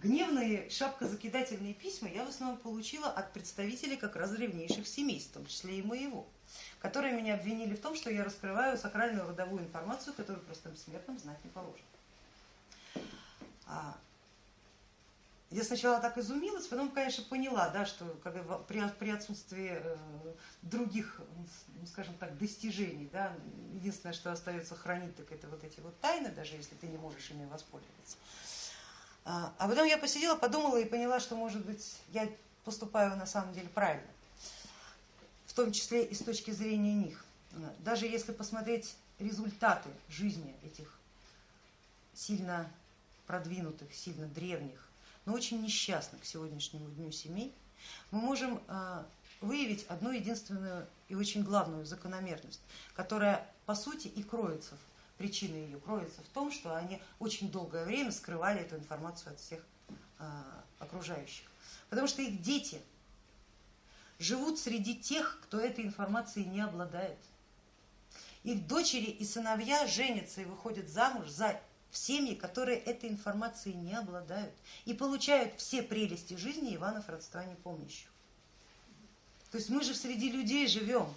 гневные шапкозакидательные письма я в основном получила от представителей как раз древнейших семейств, в том числе и моего, которые меня обвинили в том, что я раскрываю сакральную родовую информацию, которую простым смертным знать не положено. Я сначала так изумилась, потом, конечно, поняла, да, что как при, при отсутствии э, других, скажем так, достижений, да, единственное, что остается хранить, так это вот эти вот тайны, даже если ты не можешь ими воспользоваться. А, а потом я посидела, подумала и поняла, что, может быть, я поступаю на самом деле правильно. В том числе и с точки зрения них. Даже если посмотреть результаты жизни этих сильно продвинутых, сильно древних, но очень несчастных к сегодняшнему дню семей, мы можем а, выявить одну единственную и очень главную закономерность, которая по сути и кроется, причина ее кроется в том, что они очень долгое время скрывали эту информацию от всех а, окружающих. Потому что их дети живут среди тех, кто этой информацией не обладает. Их дочери и сыновья женятся и выходят замуж за в семьи, которые этой информацией не обладают и получают все прелести жизни Иванов родства не помнящих. То есть мы же среди людей живем,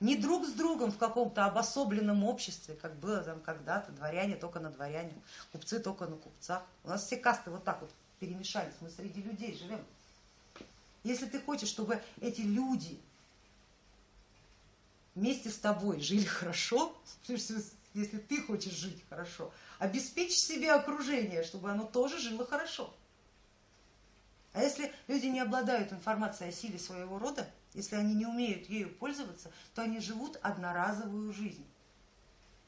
не друг с другом в каком-то обособленном обществе, как было там когда-то, дворяне только на дворяне, купцы только на купцах. У нас все касты вот так вот перемешались, мы среди людей живем. Если ты хочешь, чтобы эти люди вместе с тобой жили хорошо, если ты хочешь жить хорошо, обеспечь себе окружение, чтобы оно тоже жило хорошо. А если люди не обладают информацией о силе своего рода, если они не умеют ею пользоваться, то они живут одноразовую жизнь,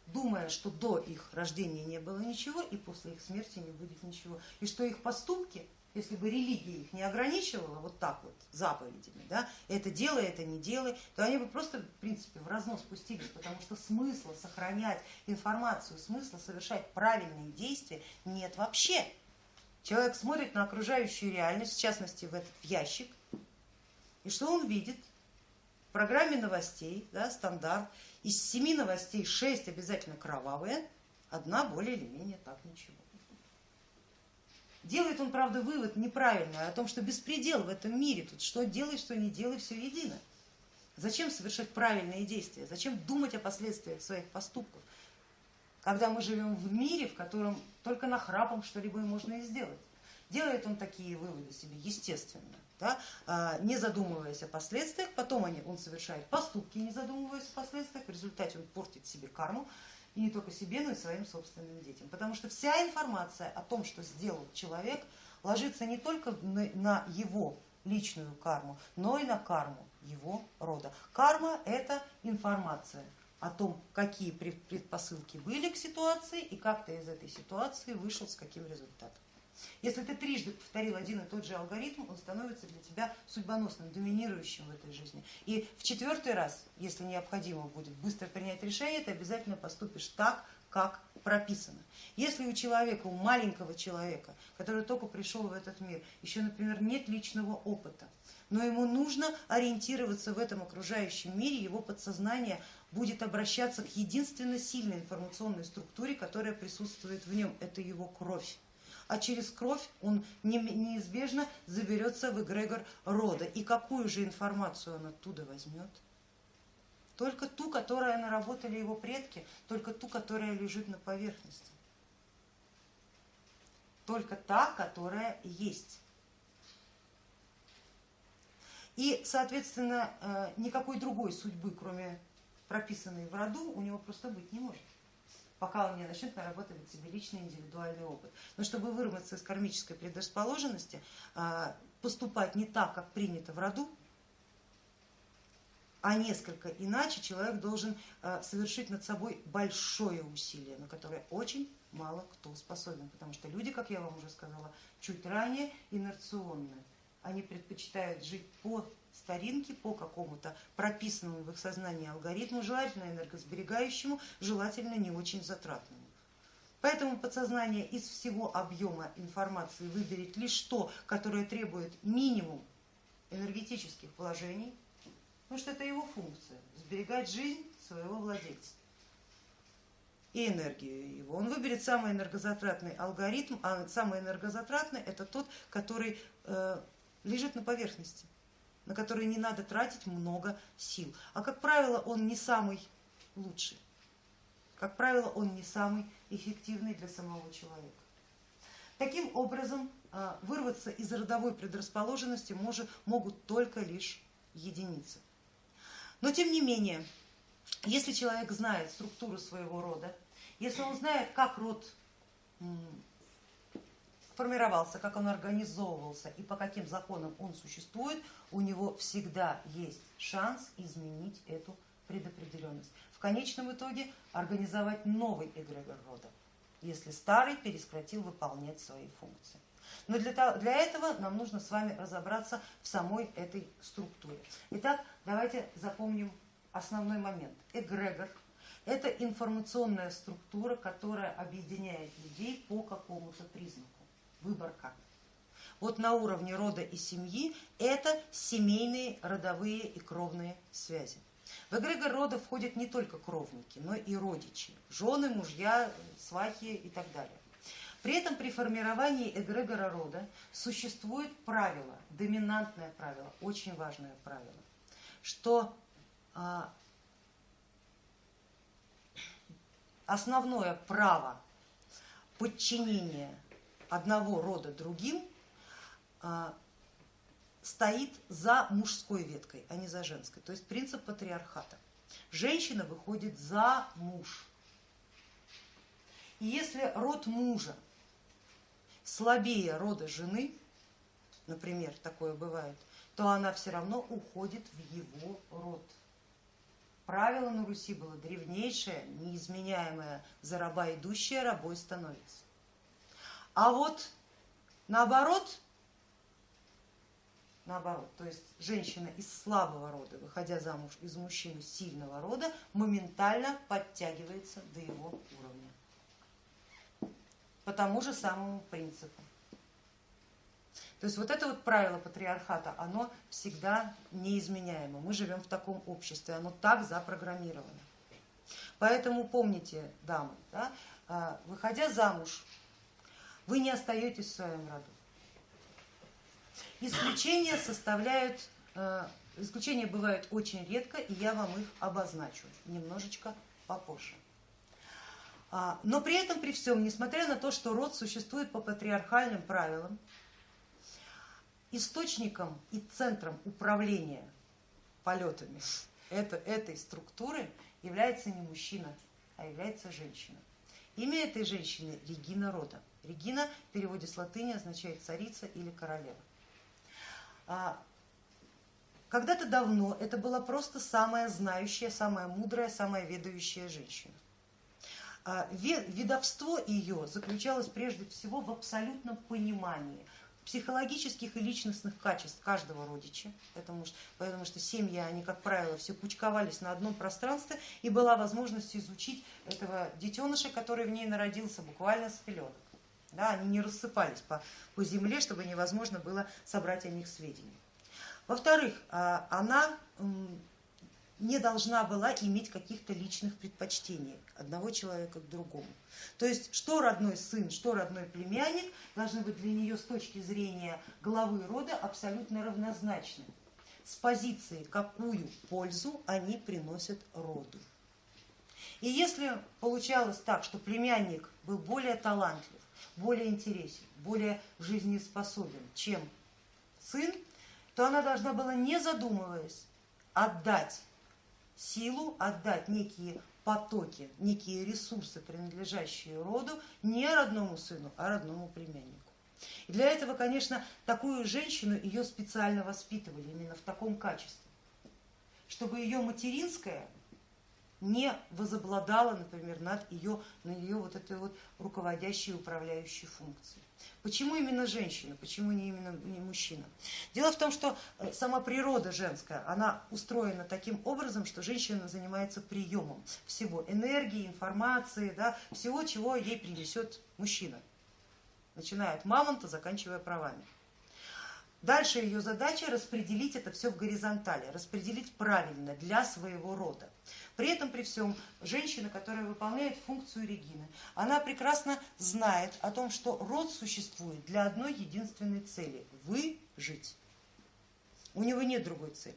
думая, что до их рождения не было ничего и после их смерти не будет ничего, и что их поступки, если бы религия их не ограничивала вот так вот заповедями, да, это делай, это не делай, то они бы просто, в принципе, в разнос спустились, потому что смысла сохранять информацию, смысла совершать правильные действия нет вообще. Человек смотрит на окружающую реальность, в частности в этот ящик, и что он видит? В программе новостей, да, стандарт, из семи новостей шесть обязательно кровавые, одна более или менее так ничего. Делает он, правда, вывод неправильный о том, что беспредел в этом мире, тут что делай, что не делай, все едино. Зачем совершать правильные действия? Зачем думать о последствиях своих поступков? когда мы живем в мире, в котором только нахрапом что-либо можно и сделать. Делает он такие выводы себе, естественно, да, а, не задумываясь о последствиях, потом они, он совершает поступки, не задумываясь о последствиях, в результате он портит себе карму, и не только себе, но и своим собственным детям. Потому что вся информация о том, что сделал человек, ложится не только на его личную карму, но и на карму его рода. Карма – это информация, о том, какие предпосылки были к ситуации и как ты из этой ситуации вышел с каким результатом. Если ты трижды повторил один и тот же алгоритм, он становится для тебя судьбоносным, доминирующим в этой жизни. И в четвертый раз, если необходимо будет быстро принять решение, ты обязательно поступишь так, как прописано. Если у человека, у маленького человека, который только пришел в этот мир, еще, например, нет личного опыта, но ему нужно ориентироваться в этом окружающем мире, его подсознание будет обращаться к единственно сильной информационной структуре, которая присутствует в нем, это его кровь. А через кровь он неизбежно заберется в эгрегор рода. И какую же информацию он оттуда возьмет? Только ту, которая наработали его предки, только ту, которая лежит на поверхности. Только та, которая есть. И, соответственно, э, никакой другой судьбы, кроме прописанный в роду, у него просто быть не может, пока он не начнет нарабатывать себе личный индивидуальный опыт. Но чтобы вырваться из кармической предрасположенности, а, поступать не так, как принято в роду, а несколько иначе, человек должен а, совершить над собой большое усилие, на которое очень мало кто способен, потому что люди, как я вам уже сказала, чуть ранее инерционны. Они предпочитают жить по старинки по какому-то прописанному в их сознании алгоритму, желательно энергосберегающему, желательно не очень затратному. Поэтому подсознание из всего объема информации выберет лишь то, которое требует минимум энергетических вложений, потому что это его функция, сберегать жизнь своего владельца и энергию его. Он выберет самый энергозатратный алгоритм, а самый энергозатратный это тот, который э, лежит на поверхности на который не надо тратить много сил. А как правило, он не самый лучший. Как правило, он не самый эффективный для самого человека. Таким образом, а, вырваться из родовой предрасположенности может, могут только лишь единицы. Но тем не менее, если человек знает структуру своего рода, если он знает, как род формировался, как он организовывался и по каким законам он существует, у него всегда есть шанс изменить эту предопределенность. В конечном итоге организовать новый эгрегор рода, если старый перескратил выполнять свои функции. Но для, того, для этого нам нужно с вами разобраться в самой этой структуре. Итак, давайте запомним основной момент. Эгрегор – это информационная структура, которая объединяет людей по какому-то признаку. Выбор как. Вот на уровне рода и семьи это семейные, родовые и кровные связи. В эгрегор рода входят не только кровники, но и родичи, жены, мужья, свахи и так далее. При этом при формировании эгрегора рода существует правило, доминантное правило, очень важное правило, что а, основное право подчинения одного рода другим а, стоит за мужской веткой, а не за женской. То есть принцип патриархата. Женщина выходит за муж. И если род мужа слабее рода жены, например, такое бывает, то она все равно уходит в его род. Правило на Руси было древнейшее, неизменяемое, за раба идущая рабой становится. А вот наоборот, наоборот, то есть женщина из слабого рода, выходя замуж из мужчины сильного рода, моментально подтягивается до его уровня по тому же самому принципу. То есть вот это вот правило патриархата, оно всегда неизменяемо. Мы живем в таком обществе, оно так запрограммировано. Поэтому помните, дамы, да, а, выходя замуж, вы не остаетесь в своем роду. Исключения составляют, а, исключения бывают очень редко, и я вам их обозначу немножечко попозже. А, но при этом, при всем, несмотря на то, что род существует по патриархальным правилам, источником и центром управления полетами это, этой структуры является не мужчина, а является женщина. Имя этой женщины Регина рода. Регина в переводе с латыни означает царица или королева. А, когда-то давно это была просто самая знающая, самая мудрая, самая ведающая женщина. А, Ведовство ее заключалось прежде всего в абсолютном понимании психологических и личностных качеств каждого родича, потому что, потому что семьи, они, как правило, все кучковались на одном пространстве, и была возможность изучить этого детеныша, который в ней народился буквально с пеленок. Да, они не рассыпались по, по земле, чтобы невозможно было собрать о них сведения. Во-вторых, а, она не должна была иметь каких-то личных предпочтений одного человека к другому. То есть что родной сын, что родной племянник должны быть для нее с точки зрения главы рода абсолютно равнозначны с позиции, какую пользу они приносят роду. И если получалось так, что племянник был более талантлив, более интересен, более жизнеспособен, чем сын, то она должна была, не задумываясь, отдать силу, отдать некие потоки, некие ресурсы, принадлежащие роду, не родному сыну, а родному племяннику. И для этого, конечно, такую женщину ее специально воспитывали именно в таком качестве, чтобы ее материнское не возобладало, например, над ее, на ее вот этой вот руководящей управляющей функцией. Почему именно женщина, почему не именно не мужчина? Дело в том, что э, сама природа женская, она устроена таким образом, что женщина занимается приемом всего, энергии, информации, да, всего, чего ей принесет мужчина, начиная от мамонта, заканчивая правами. Дальше ее задача распределить это все в горизонтали, распределить правильно для своего рода. При этом, при всем, женщина, которая выполняет функцию Регины, она прекрасно знает о том, что род существует для одной единственной цели – выжить. У него нет другой цели.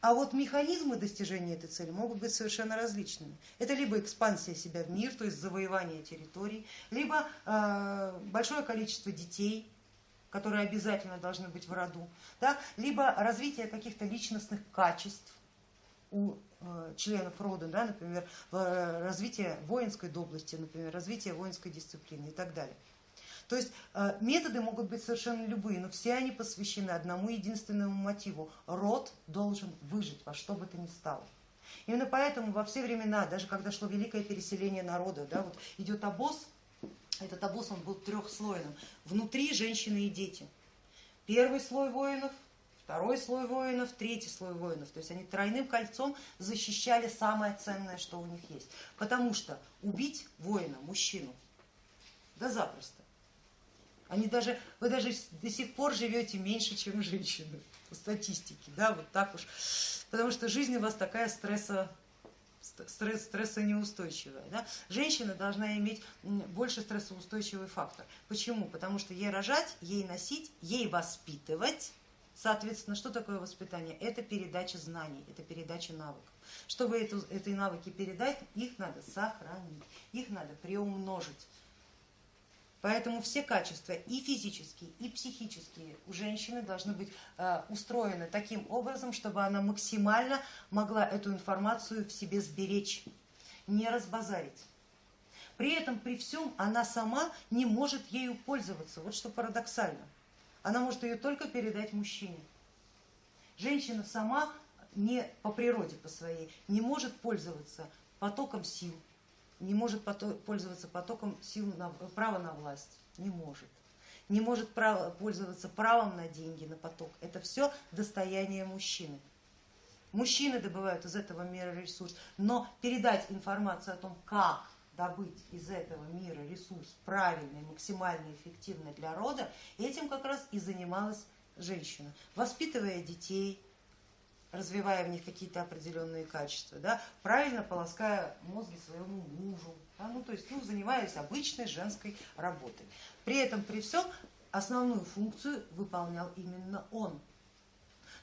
А вот механизмы достижения этой цели могут быть совершенно различными. Это либо экспансия себя в мир, то есть завоевание территорий, либо э, большое количество детей, которые обязательно должны быть в роду, да, либо развитие каких-то личностных качеств у членов рода, да, например, э, развитие воинской доблести, например, развитие воинской дисциплины и так далее. То есть э, методы могут быть совершенно любые, но все они посвящены одному единственному мотиву. Род должен выжить во что бы то ни стало. Именно поэтому во все времена, даже когда шло великое переселение народа, да, вот идет обоз, этот обоз он был трехслойным. Внутри женщины и дети. Первый слой воинов, второй слой воинов, третий слой воинов. То есть они тройным кольцом защищали самое ценное, что у них есть. Потому что убить воина, мужчину, да запросто. Они даже, вы даже до сих пор живете меньше, чем женщины по статистике, да, вот так уж. Потому что жизнь у вас такая стресса стресс, стрессонеустойчивая. Да? Женщина должна иметь больше стрессоустойчивый фактор. Почему? Потому что ей рожать, ей носить, ей воспитывать. Соответственно, что такое воспитание? Это передача знаний, это передача навыков. Чтобы эту, эти навыки передать, их надо сохранить, их надо приумножить. Поэтому все качества и физические, и психические у женщины должны быть э, устроены таким образом, чтобы она максимально могла эту информацию в себе сберечь, не разбазарить. При этом, при всем, она сама не может ею пользоваться. Вот что парадоксально. Она может ее только передать мужчине. Женщина сама не по природе по своей не может пользоваться потоком сил, не может пользоваться потоком сил на, права на власть, не может. Не может право, пользоваться правом на деньги, на поток. Это все достояние мужчины. Мужчины добывают из этого мира ресурс, но передать информацию о том, как добыть из этого мира ресурс правильный, максимально эффективный для рода, этим как раз и занималась женщина, воспитывая детей, развивая в них какие-то определенные качества, да, правильно полоская мозги своему мужу, да, ну, то есть ну, занимаясь обычной женской работой. При этом, при всем, основную функцию выполнял именно он.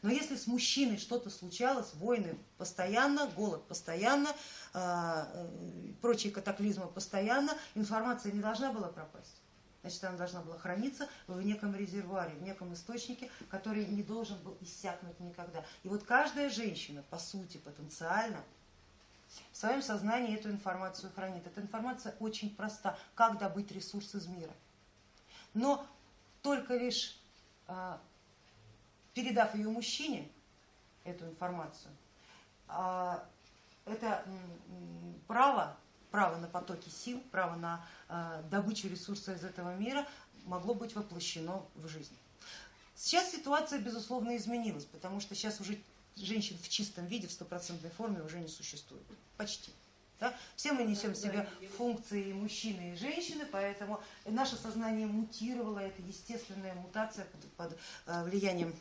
Но если с мужчиной что-то случалось, войны постоянно, голод постоянно, э, прочие катаклизмы постоянно, информация не должна была пропасть значит она должна была храниться в неком резервуаре, в неком источнике, который не должен был иссякнуть никогда. И вот каждая женщина, по сути, потенциально, в своем сознании эту информацию хранит. Эта информация очень проста, как добыть ресурс из мира. Но только лишь а, передав ее мужчине, эту информацию, а, это право право на потоки сил, право на э, добычу ресурсов из этого мира могло быть воплощено в жизнь. Сейчас ситуация, безусловно, изменилась, потому что сейчас уже женщин в чистом виде, в стопроцентной форме уже не существует. Почти. Да? Все мы несем в себе функции мужчины и женщины, поэтому наше сознание мутировало, это естественная мутация под, под э, влиянием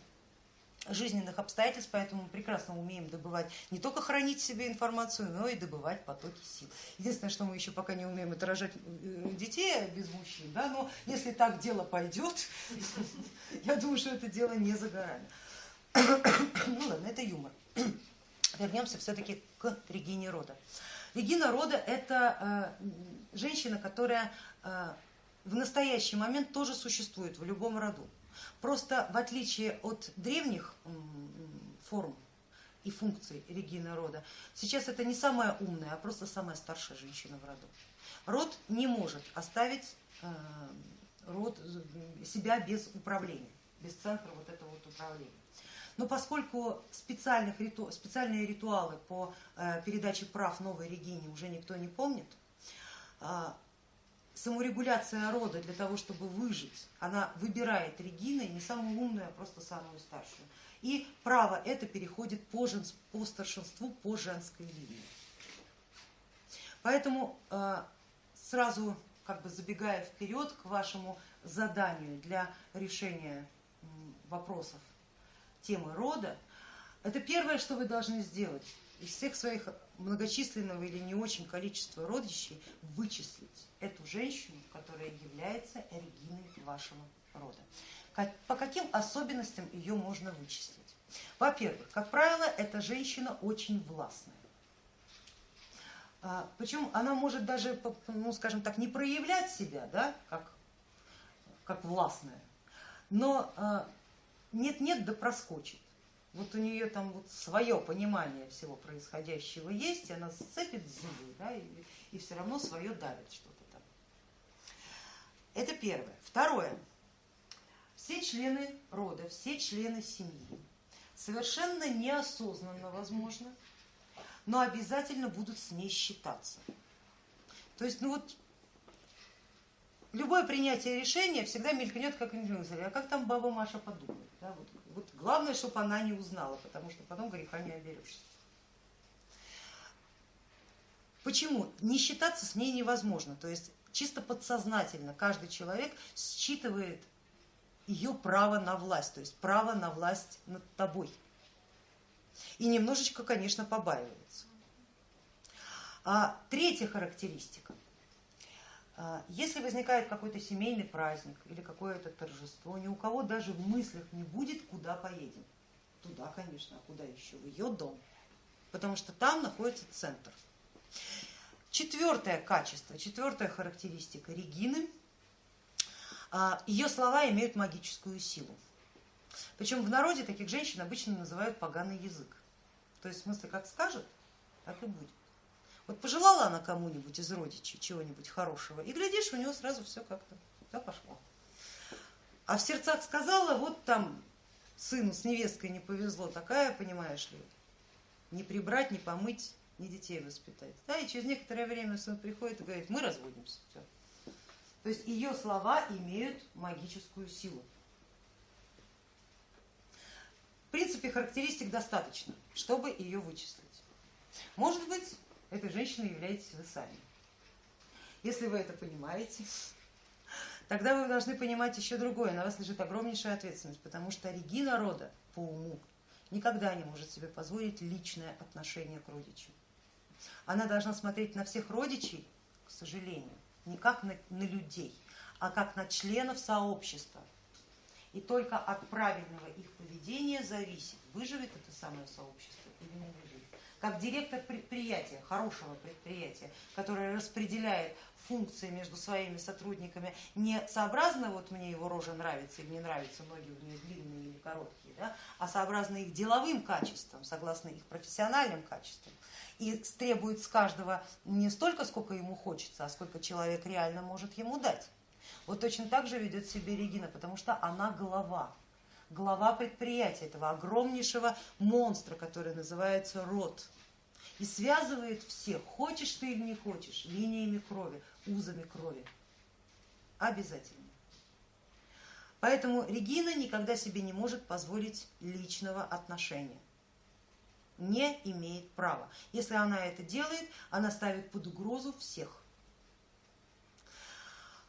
жизненных обстоятельств, поэтому прекрасно умеем добывать, не только хранить себе информацию, но и добывать потоки сил. Единственное, что мы еще пока не умеем, это рожать э, детей без мужчин, да, но если так дело пойдет, я думаю, что это дело не за горами. Ну ладно, это юмор. Вернемся все-таки к Регине Рода. Регина Рода это э, женщина, которая э, в настоящий момент тоже существует в любом роду. Просто в отличие от древних форм и функций Регины рода, сейчас это не самая умная, а просто самая старшая женщина в роду. Род не может оставить э, род, себя без управления, без центра вот этого вот управления. Но поскольку специальных специальные ритуалы по э, передаче прав новой Регине уже никто не помнит, а, саморегуляция рода для того, чтобы выжить, она выбирает Региной не самую умную, а просто самую старшую. И право это переходит по, женс, по старшинству по женской линии. Поэтому э, сразу как бы забегая вперед к вашему заданию для решения вопросов темы рода, это первое, что вы должны сделать из всех своих многочисленного или не очень количества родичей вычислить эту женщину, которая является Региной вашего рода. По каким особенностям ее можно вычислить? Во-первых, как правило, эта женщина очень властная. А, Причем она может даже, ну скажем так, не проявлять себя, да, как, как властная, но а, нет-нет да проскочит. Вот у нее там вот свое понимание всего происходящего есть, и она сцепит зубы, да, и, и все равно свое давит что-то там. Это первое. Второе. Все члены рода, все члены семьи совершенно неосознанно, возможно, но обязательно будут с ней считаться. То есть, ну вот, любое принятие решения всегда мелькнет как мысль, а как там баба Маша подумает. Да? Вот, вот главное, чтобы она не узнала, потому что потом греха не оберешься. Почему? Не считаться с ней невозможно. То есть чисто подсознательно каждый человек считывает ее право на власть, то есть право на власть над тобой. И немножечко, конечно, побаивается. А третья характеристика. А, если возникает какой-то семейный праздник или какое-то торжество, ни у кого даже в мыслях не будет, куда поедем. Туда, конечно, а куда еще? В ее дом. Потому что там находится центр. Четвертое качество, четвертая характеристика Регины. А, ее слова имеют магическую силу. Причем в народе таких женщин обычно называют поганый язык. То есть в смысле, как скажет, так и будет. Вот пожелала она кому-нибудь из родичей чего-нибудь хорошего, и глядишь, у него сразу все как-то да, пошло. А в сердцах сказала, вот там сыну с невесткой не повезло, такая, понимаешь ли, не прибрать, не помыть, не детей воспитать. Да, и через некоторое время сын приходит и говорит, мы разводимся. Все. То есть ее слова имеют магическую силу. В принципе, характеристик достаточно, чтобы ее вычислить. Может быть, этой женщиной являетесь вы сами. Если вы это понимаете, тогда вы должны понимать еще другое. На вас лежит огромнейшая ответственность, потому что Регина рода по уму никогда не может себе позволить личное отношение к родичу. Она должна смотреть на всех родичей, к сожалению, не как на, на людей, а как на членов сообщества. И только от правильного их поведения зависит, выживет это самое сообщество или не выживет как директор предприятия, хорошего предприятия, которое распределяет функции между своими сотрудниками не сообразно, вот мне его рожа нравится или не нравится, ноги у нее длинные или короткие, да, а сообразно их деловым качествам, согласно их профессиональным качествам. И требует с каждого не столько, сколько ему хочется, а сколько человек реально может ему дать. Вот точно так же ведет себя Регина, потому что она голова, глава предприятия, этого огромнейшего монстра, который называется род. И связывает всех, хочешь ты или не хочешь, линиями крови, узами крови. Обязательно. Поэтому Регина никогда себе не может позволить личного отношения. Не имеет права. Если она это делает, она ставит под угрозу всех.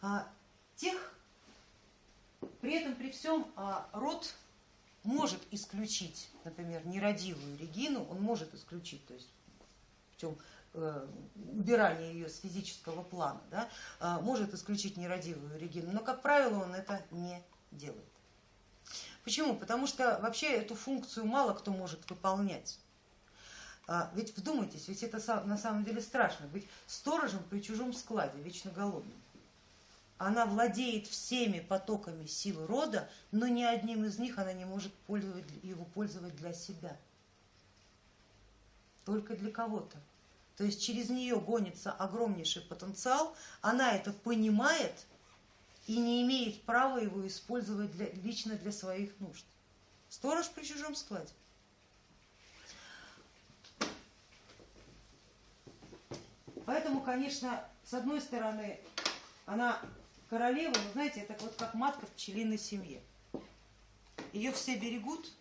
А, тех, при этом, при всем, а, род может исключить, например, нерадивую Регину, он может исключить, то есть э, убирания ее с физического плана, да, а, может исключить нерадивую Регину, но, как правило, он это не делает. Почему? Потому что вообще эту функцию мало кто может выполнять. А, ведь вдумайтесь, ведь это на самом деле страшно, быть сторожем при чужом складе, вечно голодным она владеет всеми потоками сил рода, но ни одним из них она не может пользовать, его пользовать для себя. Только для кого-то. То есть через нее гонится огромнейший потенциал, она это понимает и не имеет права его использовать для, лично для своих нужд. Сторож при чужом складе. Поэтому, конечно, с одной стороны, она королева, вы знаете, это вот как матка в пчелиной семье. Ее все берегут,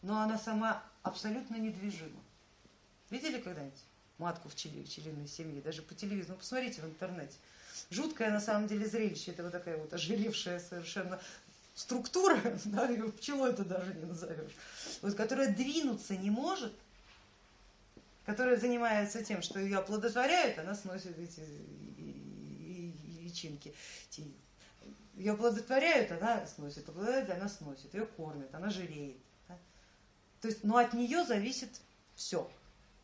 но она сама абсолютно недвижима. Видели когда-нибудь матку в, пчели, в пчелиной семье? Даже по телевизору, ну, посмотрите в интернете. Жуткое на самом деле зрелище, это вот такая вот ожиревшая совершенно структура, да, ее пчелой это даже не назовешь, вот, которая двинуться не может, которая занимается тем, что ее оплодотворяют, она сносит эти личинки. Ее оплодотворяют, она сносит, оплодотворяют, она сносит, ее кормят, она жиреет. Да? То есть, но от нее зависит все.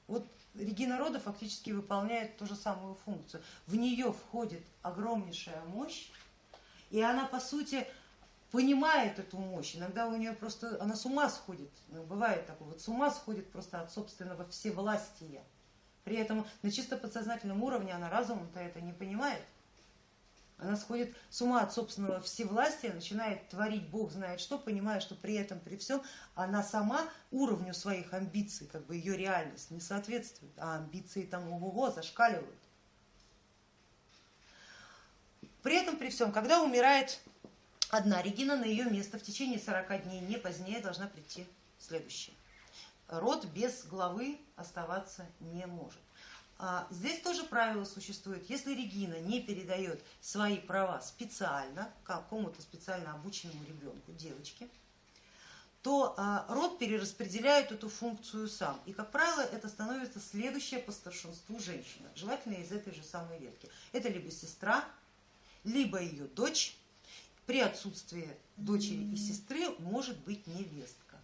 Вот Регина Рода фактически выполняет ту же самую функцию. В нее входит огромнейшая мощь, и она по сути понимает эту мощь. Иногда у нее просто, она с ума сходит, ну, бывает такое, вот с ума сходит просто от собственного всевластия. При этом на чисто подсознательном уровне она разумом-то это не понимает Она сходит с ума от собственного всевластия, начинает творить Бог знает что, понимая, что при этом, при всем, она сама уровню своих амбиций, как бы ее реальность не соответствует, а амбиции там ого-го зашкаливают. При этом, при всем, когда умирает одна Регина, на ее место в течение 40 дней, не позднее, должна прийти следующая. Род без главы оставаться не может. А здесь тоже правило существует. Если Регина не передает свои права специально какому-то специально обученному ребенку, девочке, то а, род перераспределяет эту функцию сам. И, как правило, это становится следующая по старшинству женщина, желательно из этой же самой ветки. Это либо сестра, либо ее дочь, при отсутствии дочери и сестры может быть невестка.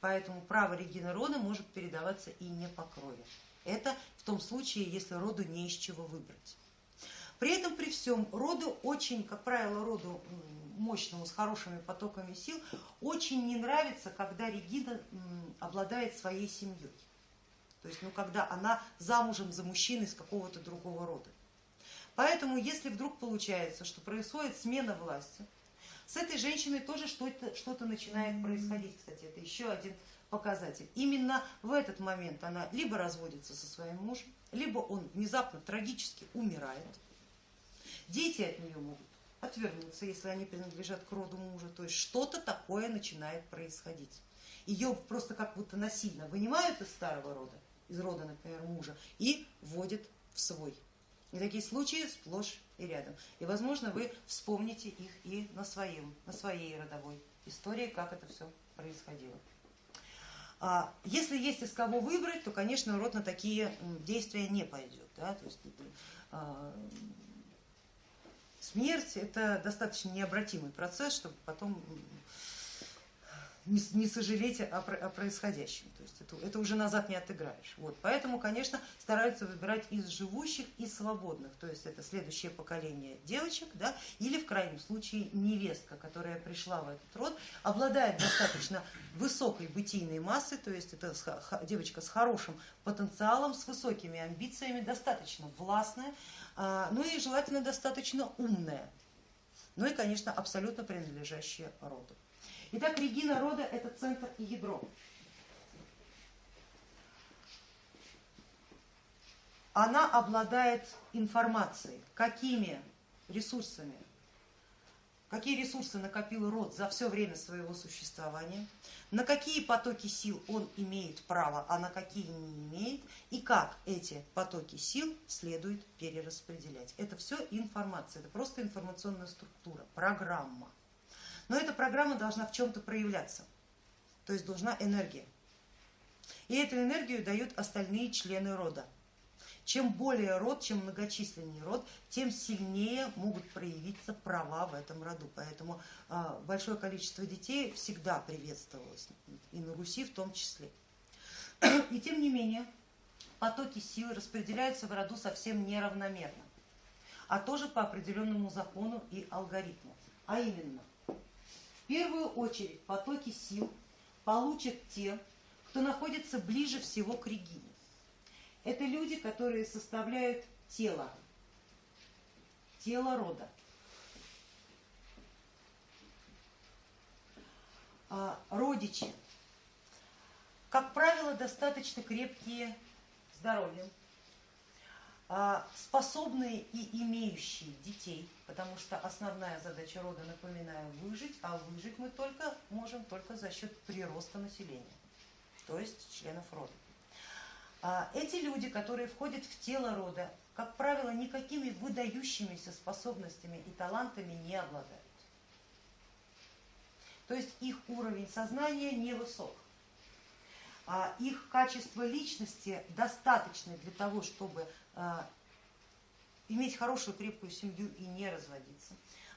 Поэтому право Регины рода может передаваться и не по крови. Это в том случае, если роду не из чего выбрать. При этом, при всем, роду очень, как правило, роду мощному, с хорошими потоками сил, очень не нравится, когда Регина обладает своей семьей. То есть, ну, когда она замужем за мужчиной из какого-то другого рода. Поэтому, если вдруг получается, что происходит смена власти, с этой женщиной тоже что-то что, -то, начинает происходить, кстати, это еще один показатель. Именно в этот момент она либо разводится со своим мужем, либо он внезапно трагически умирает. Дети от нее могут отвернуться, если они принадлежат к роду мужа, то есть что-то такое начинает происходить. Ее просто как будто насильно вынимают из старого рода, из рода, например, мужа, и вводят в свой. И такие случаи сплошь и рядом. И, возможно, вы вспомните их и на, своем, на своей родовой истории, как это все происходило. А если есть из кого выбрать, то, конечно, род на такие действия не пойдет. Да? То есть, а, смерть это достаточно необратимый процесс, чтобы потом не, не сожалеть о, о происходящем. То есть это, это уже назад не отыграешь. Вот. Поэтому, конечно, стараются выбирать из живущих и свободных. То есть это следующее поколение девочек, да, или в крайнем случае невестка, которая пришла в этот род, обладает достаточно высокой бытийной массой, то есть это девочка с хорошим потенциалом, с высокими амбициями, достаточно властная, а, ну и желательно достаточно умная. Ну и, конечно, абсолютно принадлежащая роду. Итак, Регина рода это центр и ядро. Она обладает информацией, какими ресурсами, какие ресурсы накопил род за все время своего существования, на какие потоки сил он имеет право, а на какие не имеет, и как эти потоки сил следует перераспределять. Это все информация, это просто информационная структура, программа. Но эта программа должна в чем-то проявляться, то есть должна энергия. И эту энергию дают остальные члены рода. Чем более род, чем многочисленнее род, тем сильнее могут проявиться права в этом роду. Поэтому а, большое количество детей всегда приветствовалось, и на Руси в том числе. И тем не менее, потоки силы распределяются в роду совсем неравномерно, а тоже по определенному закону и алгоритму. А именно, в первую очередь потоки сил получат те, кто находится ближе всего к Регине. Это люди, которые составляют тело, тело рода. А, родичи, как правило, достаточно крепкие здоровьем, способные и имеющие детей, потому что основная задача рода, напоминаю, выжить, а выжить мы только можем только за счет прироста населения, то есть членов рода. А, эти люди, которые входят в тело рода, как правило, никакими выдающимися способностями и талантами не обладают. То есть их уровень сознания невысок. А их качество личности достаточно для того, чтобы а, иметь хорошую крепкую семью и не разводиться,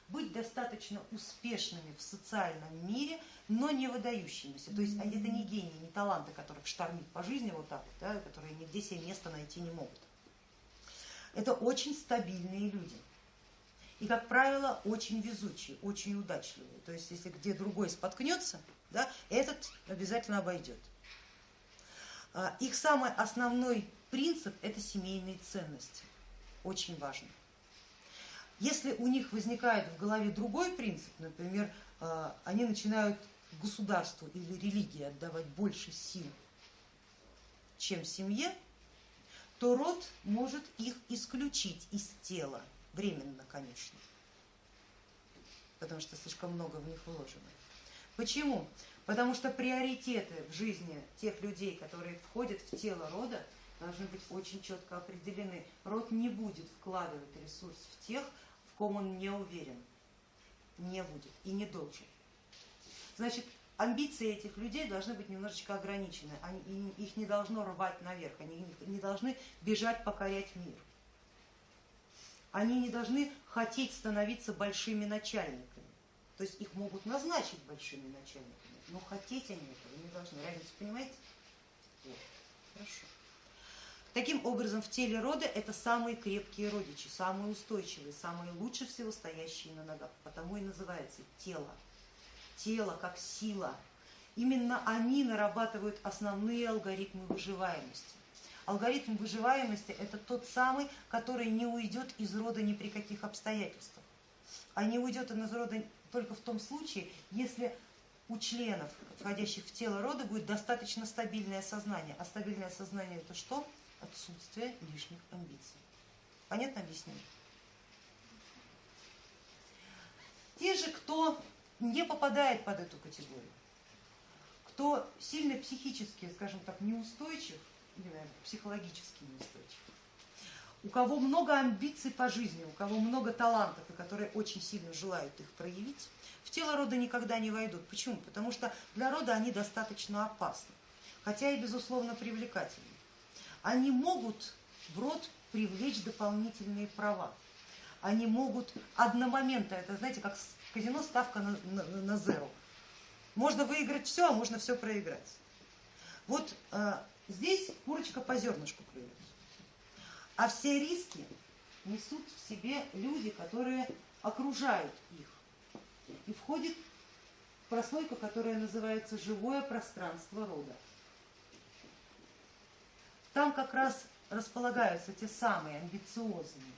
быть достаточно успешными в социальном мире, но не выдающимися. То есть это не гении, не таланты, которых штормит по жизни вот так, да, которые нигде себе место найти не могут. Это очень стабильные люди. И, как правило, очень везучие, очень удачливые. То есть, если где другой споткнется, да, этот обязательно обойдет. А, их самый основной принцип – это семейные ценности. Очень важно. Если у них возникает в голове другой принцип, например, э, они начинают государству или религии отдавать больше сил, чем семье, то род может их исключить из тела, временно, конечно, потому что слишком много в них вложено. Почему? Потому что приоритеты в жизни тех людей, которые входят в тело рода, должны быть очень четко определены. Род не будет вкладывать ресурс в тех, в ком он не уверен. Не будет и не должен. Значит, амбиции этих людей должны быть немножечко ограничены. Они, их не должно рвать наверх, они не должны бежать покорять мир. Они не должны хотеть становиться большими начальниками. То есть их могут назначить большими начальниками, но хотеть они этого не должны. Разницу понимаете? Вот. Хорошо. Таким образом, в теле рода это самые крепкие родичи, самые устойчивые, самые лучше всего стоящие на ногах. Потому и называется тело. Тело как сила. Именно они нарабатывают основные алгоритмы выживаемости. Алгоритм выживаемости это тот самый, который не уйдет из рода ни при каких обстоятельствах. А не уйдет из рода только в том случае, если у членов, входящих в тело рода, будет достаточно стабильное сознание. А стабильное сознание это что? Отсутствие лишних амбиций. Понятно объяснение? Те же, кто не попадает под эту категорию, кто сильно психически, скажем так, неустойчив, или, наверное, психологически неустойчив, у кого много амбиций по жизни, у кого много талантов, и которые очень сильно желают их проявить, в тело рода никогда не войдут. Почему? Потому что для рода они достаточно опасны, хотя и безусловно привлекательны они могут в род привлечь дополнительные права. Они могут одномоментно, это знаете, как в казино ставка на, на, на зеро. Можно выиграть все, а можно все проиграть. Вот э, здесь курочка по зернышку клюет. А все риски несут в себе люди, которые окружают их. И входит прослойка, которая называется живое пространство рода. Там как раз располагаются те самые амбициозные,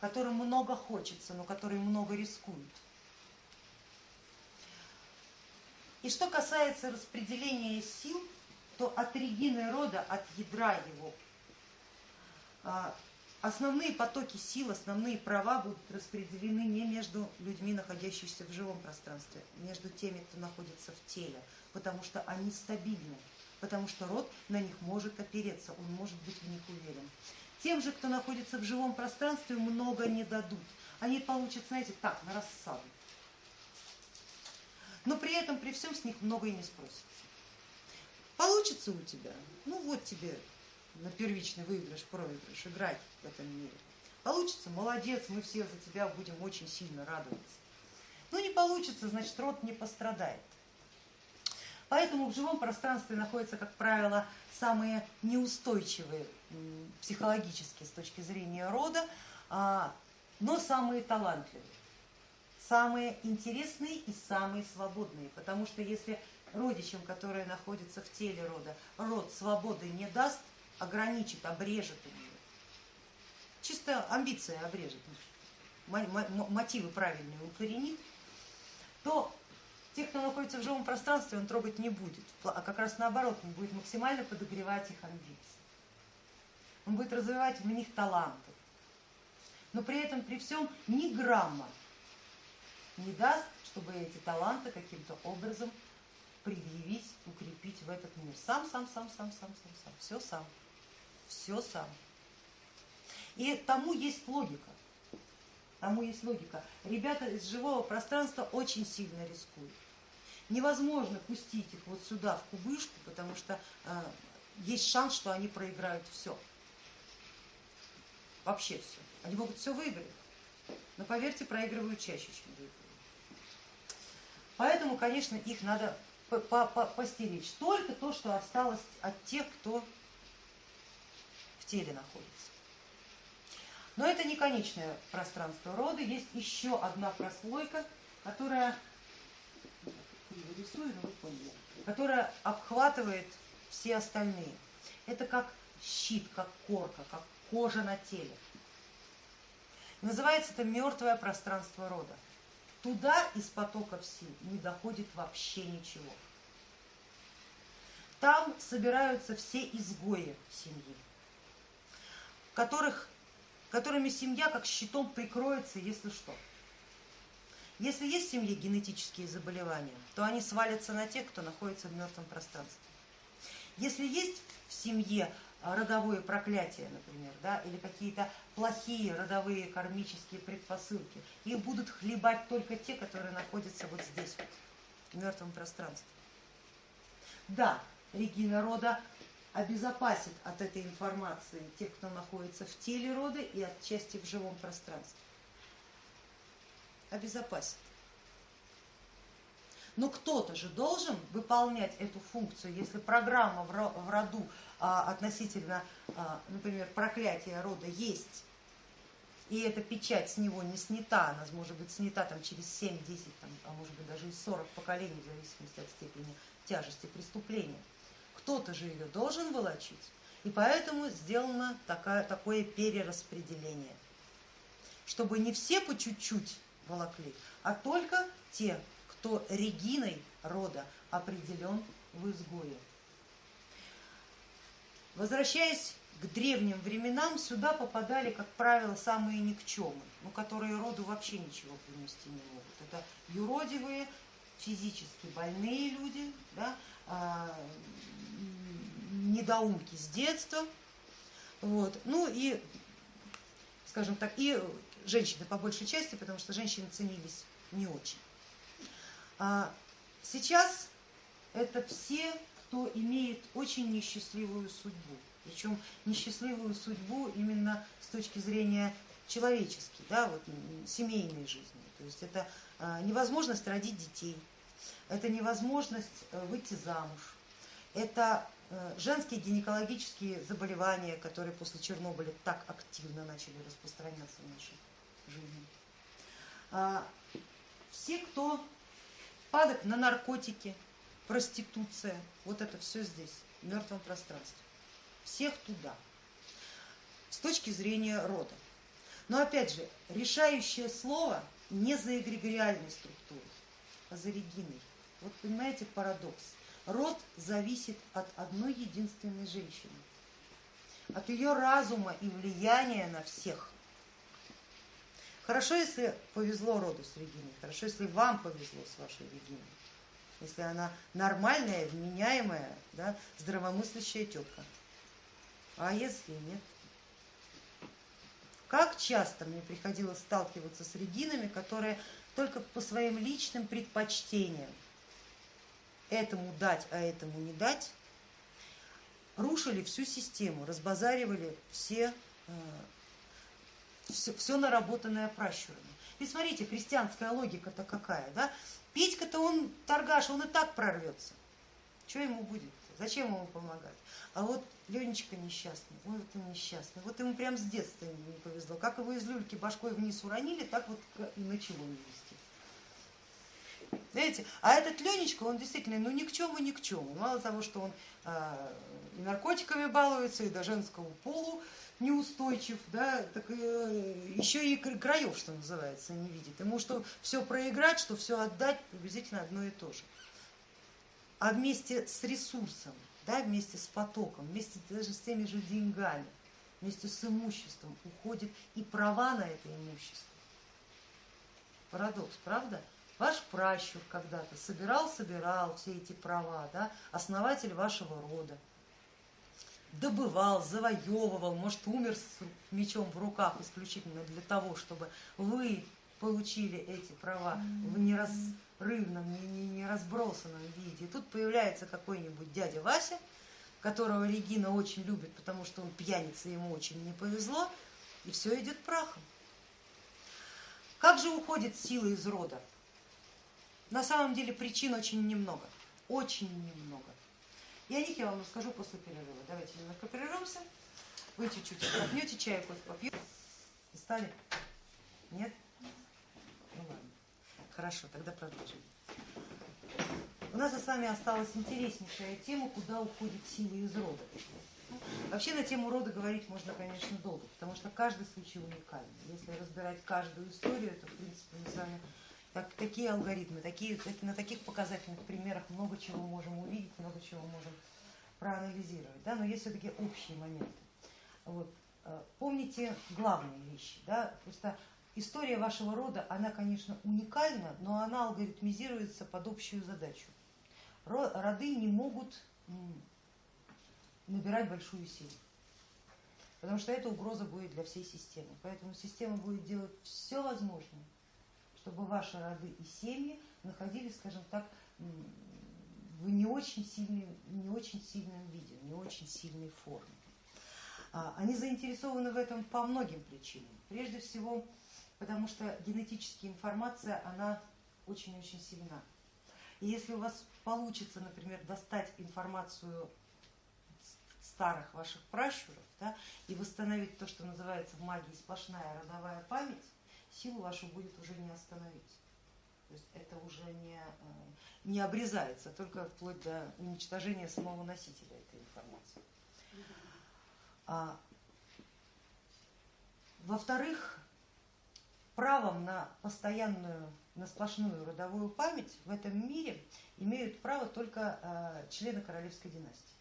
которым много хочется, но которые много рискуют. И что касается распределения сил, то от регины рода, от ядра его, а, основные потоки сил, основные права будут распределены не между людьми, находящимися в живом пространстве, между теми, кто находится в теле, потому что они стабильны потому что род на них может опереться, он может быть в них уверен. Тем же, кто находится в живом пространстве, много не дадут. Они получат, знаете, так, на рассаду. Но при этом, при всем с них много и не спросится. Получится у тебя? Ну вот тебе на первичный выигрыш, проигрыш, играть в этом мире. Получится? Молодец, мы все за тебя будем очень сильно радоваться. Ну не получится, значит род не пострадает. Поэтому в живом пространстве находятся, как правило, самые неустойчивые психологически с точки зрения рода, а, но самые талантливые, самые интересные и самые свободные. Потому что если родичам, которые находятся в теле рода, род свободы не даст, ограничит, обрежет ее, чисто амбиция обрежет, мотивы правильные укоренит, то Тех, кто находится в живом пространстве, он трогать не будет, а как раз наоборот, он будет максимально подогревать их амбиции. Он будет развивать в них таланты. Но при этом, при всем, ни грамма не даст, чтобы эти таланты каким-то образом предъявить, укрепить в этот мир. Сам, сам, сам, сам, сам, сам, сам. Все сам. Все сам. И тому есть логика. Тому есть логика. Ребята из живого пространства очень сильно рискуют невозможно пустить их вот сюда, в кубышку, потому что э, есть шанс, что они проиграют все. Вообще все. Они могут все выиграть, но поверьте, проигрывают чаще, чем выигрывают. Поэтому, конечно, их надо постеречь. Только то, что осталось от тех, кто в теле находится. Но это не конечное пространство рода, есть еще одна прослойка, которая рисую, но вы поняли, которая обхватывает все остальные. Это как щит, как корка, как кожа на теле. Называется это мертвое пространство рода. Туда из потоков сил не доходит вообще ничего. Там собираются все изгои семьи, которых, которыми семья как щитом прикроется, если что. Если есть в семье генетические заболевания, то они свалятся на тех, кто находится в мертвом пространстве. Если есть в семье а, родовое проклятие, например, да, или какие-то плохие родовые кармические предпосылки, их будут хлебать только те, которые находятся вот здесь, вот, в мертвом пространстве. Да, Регина рода обезопасит от этой информации тех, кто находится в теле рода и отчасти в живом пространстве. Обезопасит. Но кто-то же должен выполнять эту функцию, если программа в роду а, относительно, а, например, проклятия рода есть, и эта печать с него не снята, она может быть снята там, через 7-10, а может быть даже и 40 поколений, в зависимости от степени тяжести преступления. Кто-то же ее должен волочить, и поэтому сделано такое, такое перераспределение, чтобы не все по чуть-чуть волокли, а только те, кто Региной рода определен в изгое. Возвращаясь к древним временам, сюда попадали, как правило, самые никчемы, ну, которые роду вообще ничего принести не могут. Это юродивые, физически больные люди, да, а, недоумки с детства, вот, ну и, скажем так, и женщины по большей части, потому что женщины ценились не очень. А сейчас это все, кто имеет очень несчастливую судьбу. Причем несчастливую судьбу именно с точки зрения человеческой, да, вот, семейной жизни. То есть это а, невозможность родить детей, это невозможность э, выйти замуж, это э, женские гинекологические заболевания, которые после Чернобыля так активно начали распространяться в нашей жизни. А, все, кто падок на наркотики, проституция, вот это все здесь, в мертвом пространстве. Всех туда, с точки зрения рода. Но опять же, решающее слово не за эгрегориальной структурой, а за Региной. Вот понимаете парадокс. Род зависит от одной единственной женщины, от ее разума и влияния на всех. Хорошо, если повезло роду с Региной, хорошо, если вам повезло с вашей Региной, если она нормальная, вменяемая, да, здравомыслящая тетка. А если нет? Как часто мне приходилось сталкиваться с Регинами, которые только по своим личным предпочтениям этому дать, а этому не дать, рушили всю систему, разбазаривали все э, все, все наработанное пращурами. И смотрите, христианская логика-то какая, да? Петька-то он торгаш, он и так прорвется. Что ему будет? Зачем ему помогать? А вот Ленечка несчастный, вот он несчастный, вот ему прям с детства не повезло. Как его из люльки башкой вниз уронили, так вот и начало вести. Знаете, а этот Ленечка, он действительно, ну ни к чему, ни к чему. Мало того, что он э, и наркотиками балуется, и до женского полу неустойчив, да, так э, еще и краев, что называется, не видит. Ему что все проиграть, что все отдать, приблизительно одно и то же. А вместе с ресурсом, да, вместе с потоком, вместе даже с теми же деньгами, вместе с имуществом уходит и права на это имущество. Парадокс, правда? Ваш пращур когда-то собирал-собирал все эти права, да, основатель вашего рода добывал, завоевывал, может умер с мечом в руках исключительно для того, чтобы вы получили эти права в неразрывном, не, не, не разбросанном виде. И тут появляется какой-нибудь дядя Вася, которого Регина очень любит, потому что он пьяница, ему очень не повезло, и все идет прахом. Как же уходит сила из рода? На самом деле причин очень немного, очень немного. И о них я вам расскажу после перерыва. Давайте немножко прервемся. Вы чуть-чуть отдохнете, чай, кофе попьете. Устали? Нет? Ну ладно. Хорошо, тогда продолжим. У нас с вами осталась интереснейшая тема, куда уходит сила из рода. Вообще на тему рода говорить можно, конечно, долго, потому что каждый случай уникальный. Если разбирать каждую историю, то, в принципе, мы с вами так, такие алгоритмы, такие, на таких показательных примерах много чего можем увидеть, много чего можем проанализировать. Да? Но есть все-таки общие моменты. Вот. Э, помните главные вещи. Да? Просто история вашего рода, она, конечно, уникальна, но она алгоритмизируется под общую задачу. Роды не могут набирать большую силу. Потому что это угроза будет для всей системы. Поэтому система будет делать все возможное, чтобы ваши роды и семьи находились, скажем так, в не очень, сильной, не очень сильном виде, не очень сильной форме. А, они заинтересованы в этом по многим причинам. Прежде всего, потому что генетическая информация, она очень-очень сильна. И если у вас получится, например, достать информацию старых ваших пращуров да, и восстановить то, что называется в магии сплошная родовая память, силу вашу будет уже не остановить. То есть это уже не, э, не обрезается, только вплоть до уничтожения самого носителя этой информации. А, Во-вторых, правом на постоянную, на сплошную родовую память в этом мире имеют право только э, члены королевской династии.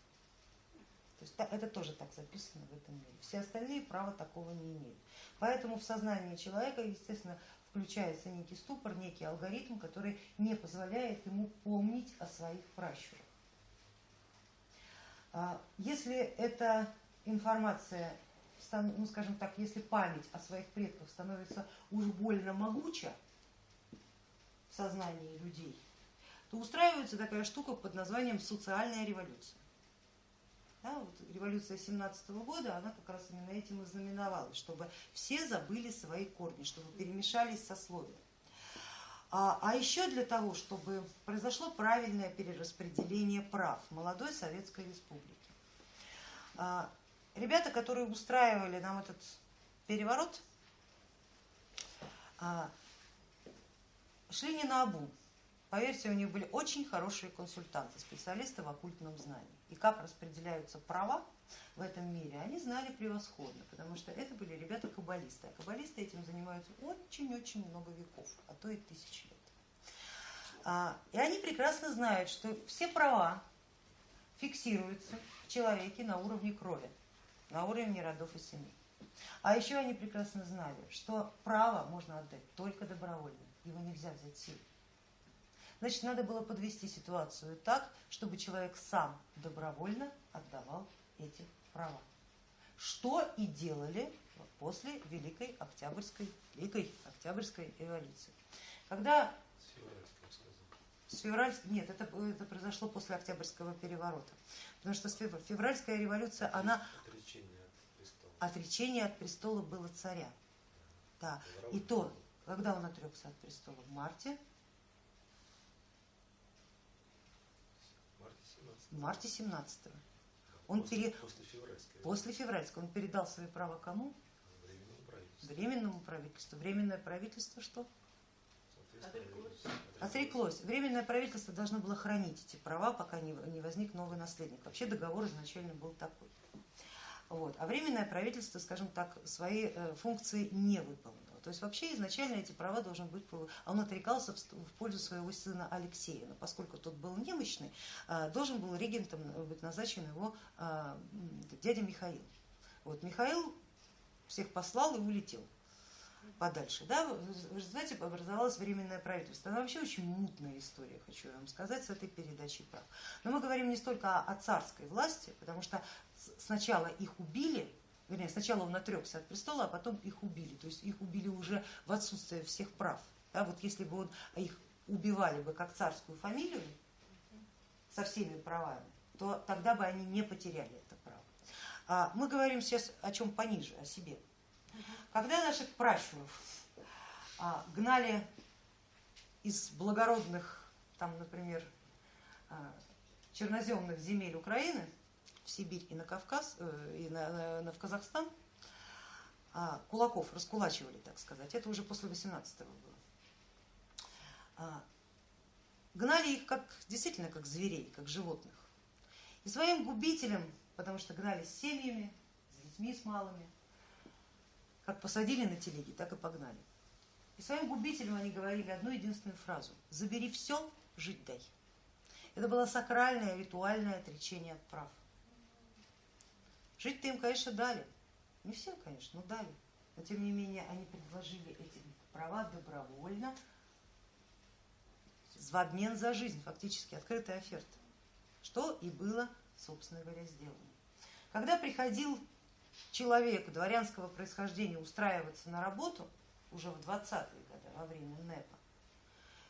То есть это тоже так записано в этом мире. Все остальные права такого не имеют. Поэтому в сознании человека, естественно, включается некий ступор, некий алгоритм, который не позволяет ему помнить о своих пращурах. А, если эта информация, ну скажем так, если память о своих предках становится уж больно могуча в сознании людей, то устраивается такая штука под названием социальная революция. Да, вот революция 17 -го года, она как раз именно этим и знаменовалась, чтобы все забыли свои корни, чтобы перемешались сословия. А, а еще для того, чтобы произошло правильное перераспределение прав молодой Советской Республики. А, ребята, которые устраивали нам этот переворот, а, шли не на обум. Поверьте, у них были очень хорошие консультанты, специалисты в оккультном знании и как распределяются права в этом мире, они знали превосходно, потому что это были ребята-каббалисты. А каббалисты этим занимаются очень-очень много веков, а то и тысяч лет. А, и они прекрасно знают, что все права фиксируются в человеке на уровне крови, на уровне родов и семей. А еще они прекрасно знали, что право можно отдать только добровольно, его нельзя взять силой. Значит, надо было подвести ситуацию так, чтобы человек сам добровольно отдавал эти права. Что и делали после Великой Октябрьской, Великой Октябрьской революции. Когда с февральской, нет, это, это произошло после Октябрьского переворота. Потому что февральская революция, она... Отречение от престола. Отречение от престола было царя. Да. И то, когда он отрекся от престола в марте в марте 17 -го. Он после, пере... после, февральской. после февральской. Он передал свои права кому? Временному правительству. Временному правительству. Временное правительство что? Отреклось. Отреклось. Временное правительство должно было хранить эти права, пока не, не возник новый наследник. Вообще договор изначально был такой. Вот. А временное правительство, скажем так, свои э, функции не выполнило. То есть вообще изначально эти права должен быть, он отрекался в пользу своего сына Алексея, но поскольку тот был немощный, а, должен был регентом быть назначен его а, дядя Михаил. Вот Михаил всех послал и улетел подальше. Да? Вы знаете, образовалось временное правительство. Она вообще очень мутная история, хочу вам сказать, с этой передачей прав. Но мы говорим не столько о царской власти, потому что сначала их убили, вернее, сначала он отрекся от престола, а потом их убили. То есть их убили уже в отсутствие всех прав. Да, вот если бы он, их убивали бы как царскую фамилию со всеми правами, то тогда бы они не потеряли это право. А мы говорим сейчас о чем пониже, о себе. Когда наших пращуров а, гнали из благородных, там, например, а, черноземных земель Украины, в Сибирь и на Кавказ, э, и на, на, в Казахстан, а, кулаков раскулачивали, так сказать. Это уже после 18-го было. А, гнали их как, действительно как зверей, как животных. И своим губителям потому что гнались с семьями, с детьми, с малыми. Как посадили на телеги, так и погнали. И своим губителям они говорили одну единственную фразу. Забери все, жить дай. Это было сакральное, ритуальное отречение от прав. Жить-то им, конечно, дали. Не всем, конечно, но дали. Но тем не менее они предложили эти права добровольно, в обмен за жизнь, фактически открытая оферта, что и было, собственно говоря, сделано. Когда приходил человек дворянского происхождения устраиваться на работу, уже в 20-е годы, во время НЭПа,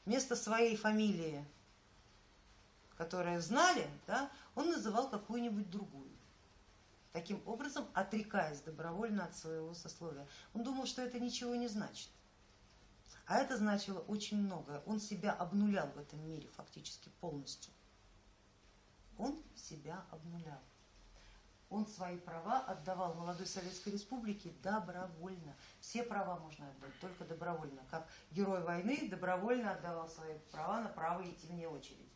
вместо своей фамилии, которую знали, да, он называл какую-нибудь другую. Таким образом, отрекаясь добровольно от своего сословия. Он думал, что это ничего не значит. А это значило очень многое. Он себя обнулял в этом мире фактически полностью. Он себя обнулял. Он свои права отдавал молодой Советской Республике добровольно. Все права можно отдать, только добровольно. Как герой войны добровольно отдавал свои права на право идти вне очереди.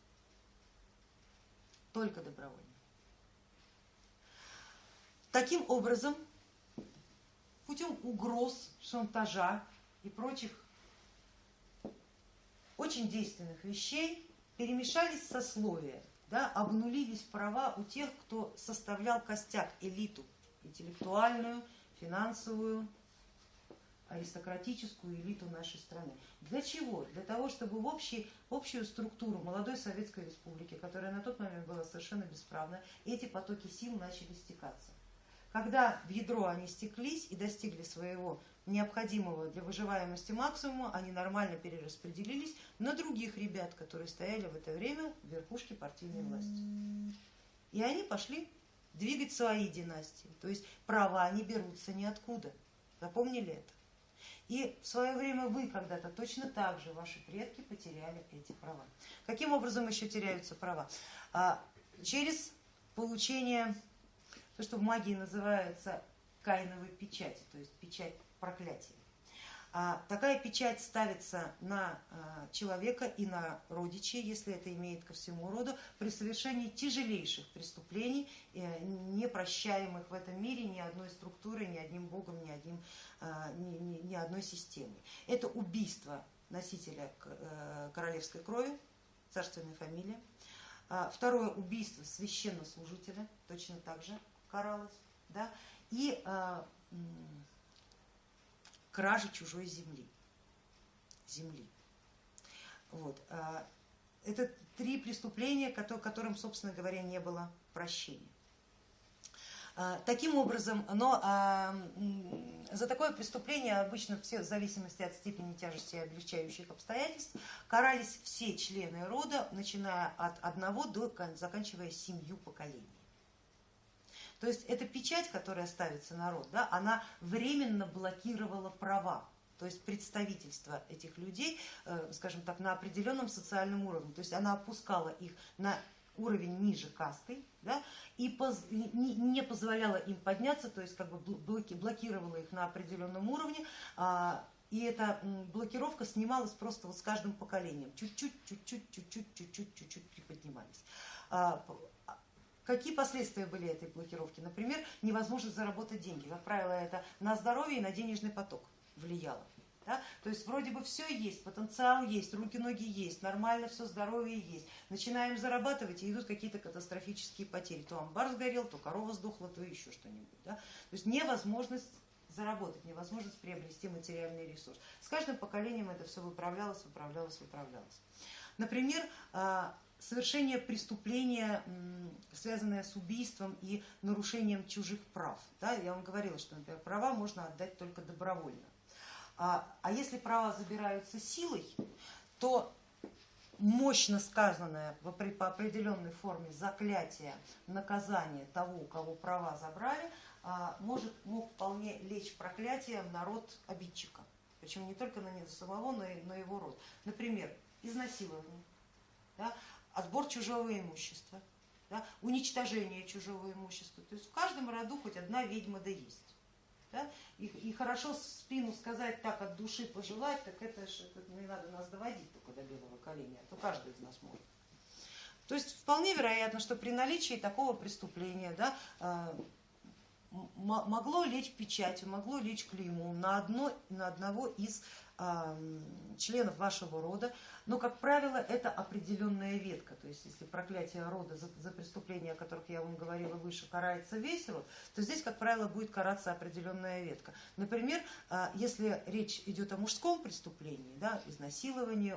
Только добровольно. Таким образом, путем угроз, шантажа и прочих очень действенных вещей перемешались сословия, да, обнулились права у тех, кто составлял костяк, элиту интеллектуальную, финансовую, аристократическую элиту нашей страны. Для чего? Для того, чтобы в общий, общую структуру молодой Советской Республики, которая на тот момент была совершенно бесправна, эти потоки сил начали стекаться. Когда в ядро они стеклись и достигли своего необходимого для выживаемости максимума, они нормально перераспределились на других ребят, которые стояли в это время в верхушке партийной власти. И они пошли двигать свои династии, то есть права не берутся ниоткуда. Запомнили это? И в свое время вы когда-то точно так же, ваши предки потеряли эти права. Каким образом еще теряются права? А, через получение, то, что в магии называется кайновой печати, то есть печать проклятие. А такая печать ставится на а, человека и на родичей, если это имеет ко всему роду, при совершении тяжелейших преступлений, э, не прощаемых в этом мире ни одной структурой, ни одним богом, ни, одним, а, ни, ни, ни одной системой. Это убийство носителя э, королевской крови, царственной фамилии. Второе убийство священнослужителя, точно так же каралось. Да? И кражи чужой земли. земли. Вот. А, это три преступления, которым, собственно говоря, не было прощения. А, таким образом, но а, за такое преступление обычно все в зависимости от степени тяжести и облегчающих обстоятельств карались все члены рода, начиная от одного до заканчивая семью поколений. То есть эта печать, которая ставится народ, да, она временно блокировала права, то есть представительство этих людей, э, скажем так, на определенном социальном уровне. То есть она опускала их на уровень ниже касты да, и поз, не, не позволяла им подняться, то есть как бы блокировала их на определенном уровне. А, и эта блокировка снималась просто вот с каждым поколением. Чуть-чуть, чуть-чуть, чуть-чуть, чуть-чуть, чуть-чуть приподнимались. А, Какие последствия были этой блокировки? Например, невозможность заработать деньги. Как правило, это на здоровье и на денежный поток влияло. Да? То есть вроде бы все есть, потенциал есть, руки-ноги есть, нормально все здоровье есть. Начинаем зарабатывать и идут какие-то катастрофические потери. То амбар сгорел, то корова сдохла, то еще что-нибудь. Да? То есть невозможность заработать, невозможность приобрести материальный ресурс. С каждым поколением это все выправлялось, выправлялось, выправлялось. Например, а, совершение преступления, связанное с убийством и нарушением чужих прав. Да, я вам говорила, что например, права можно отдать только добровольно. А, а если права забираются силой, то мощно сказанное по определенной форме заклятие, наказание того, у кого права забрали, а, может, мог вполне лечь проклятием на род обидчика. Причем не только на него самого, но и на его род. Например, изнасилование. Да? Отбор чужого имущества, да, уничтожение чужого имущества. То есть в каждом роду хоть одна ведьма да есть. Да? И, и хорошо спину сказать так от души пожелать, так это же не надо нас доводить только до белого коленя, а то каждый из нас может. То есть вполне вероятно, что при наличии такого преступления да, э, могло лечь печатью, могло лечь клеймом на, одно, на одного из членов вашего рода, но, как правило, это определенная ветка. То есть, если проклятие рода за, за преступления, о которых я вам говорила выше, карается весь род, то здесь, как правило, будет караться определенная ветка. Например, а, если речь идет о мужском преступлении, да, изнасиловании,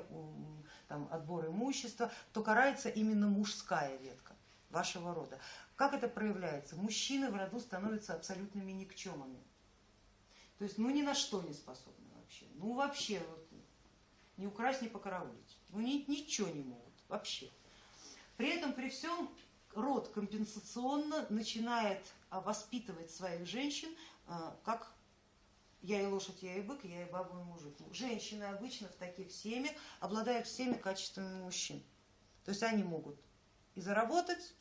там, отбор имущества, то карается именно мужская ветка вашего рода. Как это проявляется? Мужчины в роду становятся абсолютными никчемами. То есть ну ни на что не способны. Ну вообще, вот, не украсть, не покараулить. Ну ни, ничего не могут, вообще. При этом, при всем, род компенсационно начинает а, воспитывать своих женщин, а, как я и лошадь, я и бык, я и баба, и мужик. Женщины обычно в таких семьях обладают всеми качествами мужчин. То есть они могут и заработать,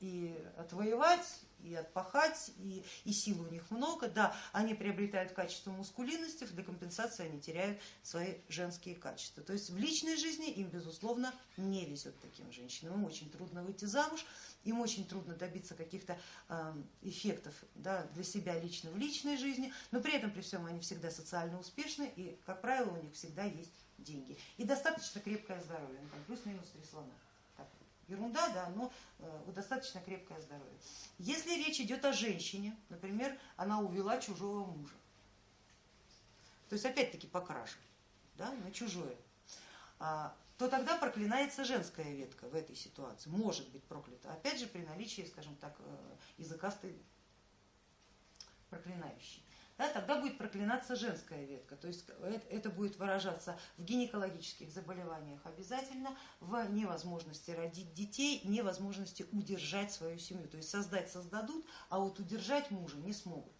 и отвоевать, и отпахать, и, и сил у них много. Да, они приобретают качество мускулинности, для компенсации они теряют свои женские качества. То есть в личной жизни им, безусловно, не везет таким женщинам. Им очень трудно выйти замуж, им очень трудно добиться каких-то эффектов да, для себя лично в личной жизни, но при этом, при всем, они всегда социально успешны, и, как правило, у них всегда есть деньги. И достаточно крепкое здоровье, ну, плюс-минус три слона ерунда, да, но э, достаточно крепкое здоровье. Если речь идет о женщине, например, она увела чужого мужа, то есть опять-таки по да, на чужое, а, то тогда проклинается женская ветка в этой ситуации, может быть проклята, опять же при наличии, скажем так, э, языкастой проклинающей да, тогда будет проклинаться женская ветка. То есть это будет выражаться в гинекологических заболеваниях обязательно, в невозможности родить детей, невозможности удержать свою семью. То есть создать создадут, а вот удержать мужа не смогут.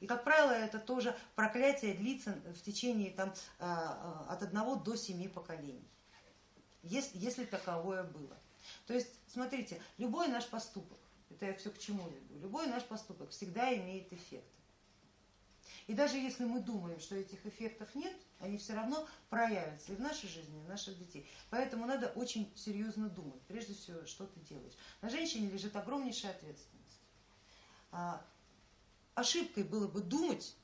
И, как правило, это тоже проклятие длится в течение там, а, а, от одного до семи поколений, если, если таковое было. То есть, смотрите, любой наш поступок, это я все к чему веду, любой наш поступок всегда имеет эффект. И даже если мы думаем, что этих эффектов нет, они все равно проявятся и в нашей жизни, и в наших детей. Поэтому надо очень серьезно думать, прежде всего, что ты делаешь. На женщине лежит огромнейшая ответственность. А, ошибкой было бы думать,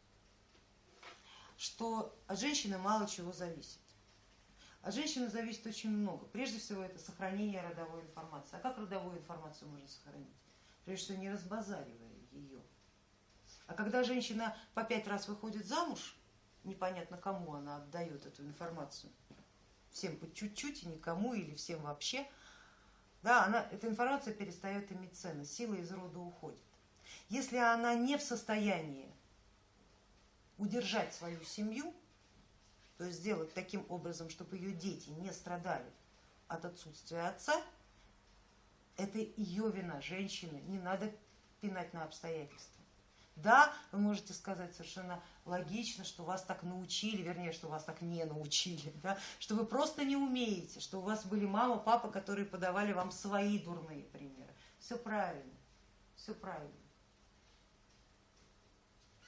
что от женщины мало чего зависит. От женщины зависит очень много. Прежде всего это сохранение родовой информации. А как родовую информацию можно сохранить? Прежде всего не разбазаривая ее. А когда женщина по пять раз выходит замуж, непонятно кому она отдает эту информацию, всем по чуть-чуть и никому или всем вообще, да, она, эта информация перестает иметь ценность, сила из рода уходит. Если она не в состоянии удержать свою семью, то есть сделать таким образом, чтобы ее дети не страдали от отсутствия отца, это ее вина, женщины, не надо пинать на обстоятельства. Да, вы можете сказать совершенно логично, что вас так научили, вернее, что вас так не научили, да, что вы просто не умеете, что у вас были мама, папа, которые подавали вам свои дурные примеры. Все правильно, все правильно.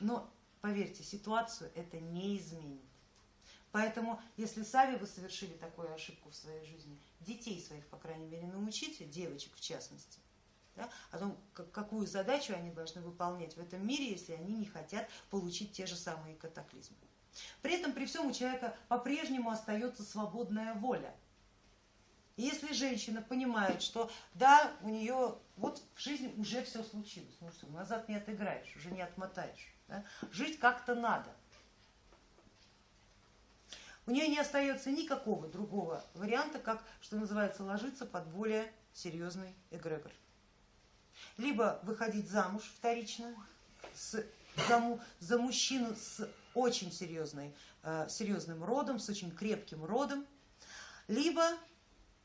Но, поверьте, ситуацию это не изменит. Поэтому, если сами вы совершили такую ошибку в своей жизни, детей своих, по крайней мере, научите, девочек в частности, да, о том, какую задачу они должны выполнять в этом мире, если они не хотят получить те же самые катаклизмы. При этом при всем у человека по-прежнему остается свободная воля. И если женщина понимает, что да, у нее вот в жизни уже все случилось, ну что, назад не отыграешь, уже не отмотаешь, да? жить как-то надо. У нее не остается никакого другого варианта, как, что называется, ложиться под более серьезный эгрегор. Либо выходить замуж вторично с, за, за мужчину с очень серьезной, э, серьезным родом, с очень крепким родом, либо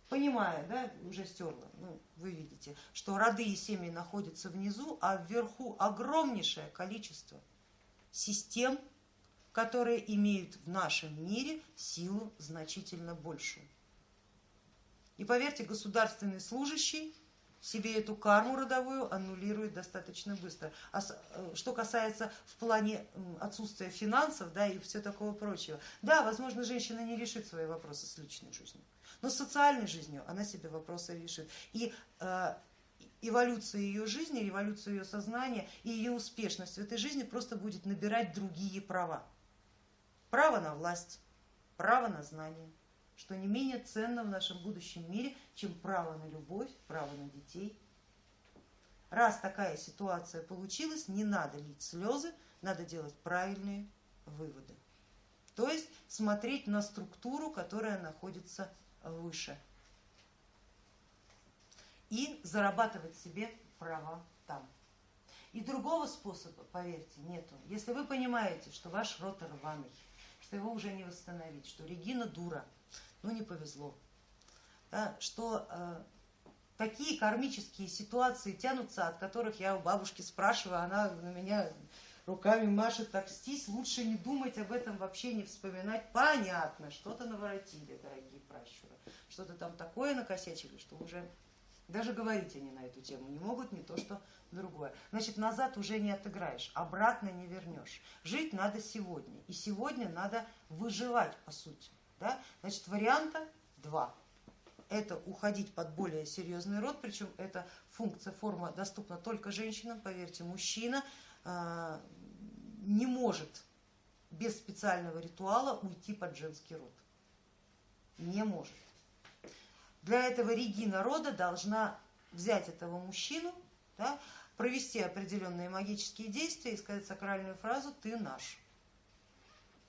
понимая, да, уже стерла, ну, вы видите, что роды и семьи находятся внизу, а вверху огромнейшее количество систем, которые имеют в нашем мире силу значительно большую. И поверьте, государственный служащий себе эту карму родовую аннулирует достаточно быстро. А э, что касается в плане отсутствия финансов да, и все такого прочего, да, возможно, женщина не решит свои вопросы с личной жизнью, но с социальной жизнью она себе вопросы решит. И э, эволюция ее жизни, революция ее сознания и ее успешность в этой жизни просто будет набирать другие права. Право на власть, право на знание, что не менее ценно в нашем будущем мире, чем право на любовь, право на детей. Раз такая ситуация получилась, не надо лить слезы, надо делать правильные выводы. То есть смотреть на структуру, которая находится выше и зарабатывать себе права там. И другого способа, поверьте, нету. Если вы понимаете, что ваш рот рваный, что его уже не восстановить, что Регина дура, ну не повезло, да, что э, такие кармические ситуации тянутся, от которых я у бабушки спрашиваю, она на меня руками машет, так стись, лучше не думать об этом, вообще не вспоминать. Понятно, что-то наворотили, дорогие пращуры, что-то там такое накосячили, что уже даже говорить они на эту тему не могут, не то что другое. Значит, назад уже не отыграешь, обратно не вернешь. Жить надо сегодня. И сегодня надо выживать, по сути. Да? Значит, варианта два. Это уходить под более серьезный род, причем эта функция, форма доступна только женщинам, поверьте, мужчина э, не может без специального ритуала уйти под женский род. Не может. Для этого Регина рода должна взять этого мужчину, да, провести определенные магические действия и сказать сакральную фразу «ты наш».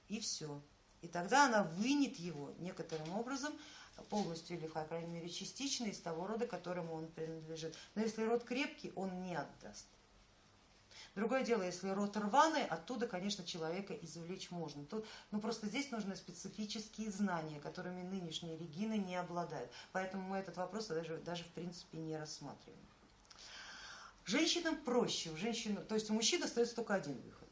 И все. И тогда она вынет его некоторым образом, полностью или, по крайней мере, частично из того рода, которому он принадлежит. Но если род крепкий, он не отдаст. Другое дело, если рот рваный, оттуда, конечно, человека извлечь можно. Тут, ну просто здесь нужны специфические знания, которыми нынешние регины не обладают. Поэтому мы этот вопрос даже, даже в принципе не рассматриваем. Женщинам проще, у женщин, то есть у мужчин остается только один выход.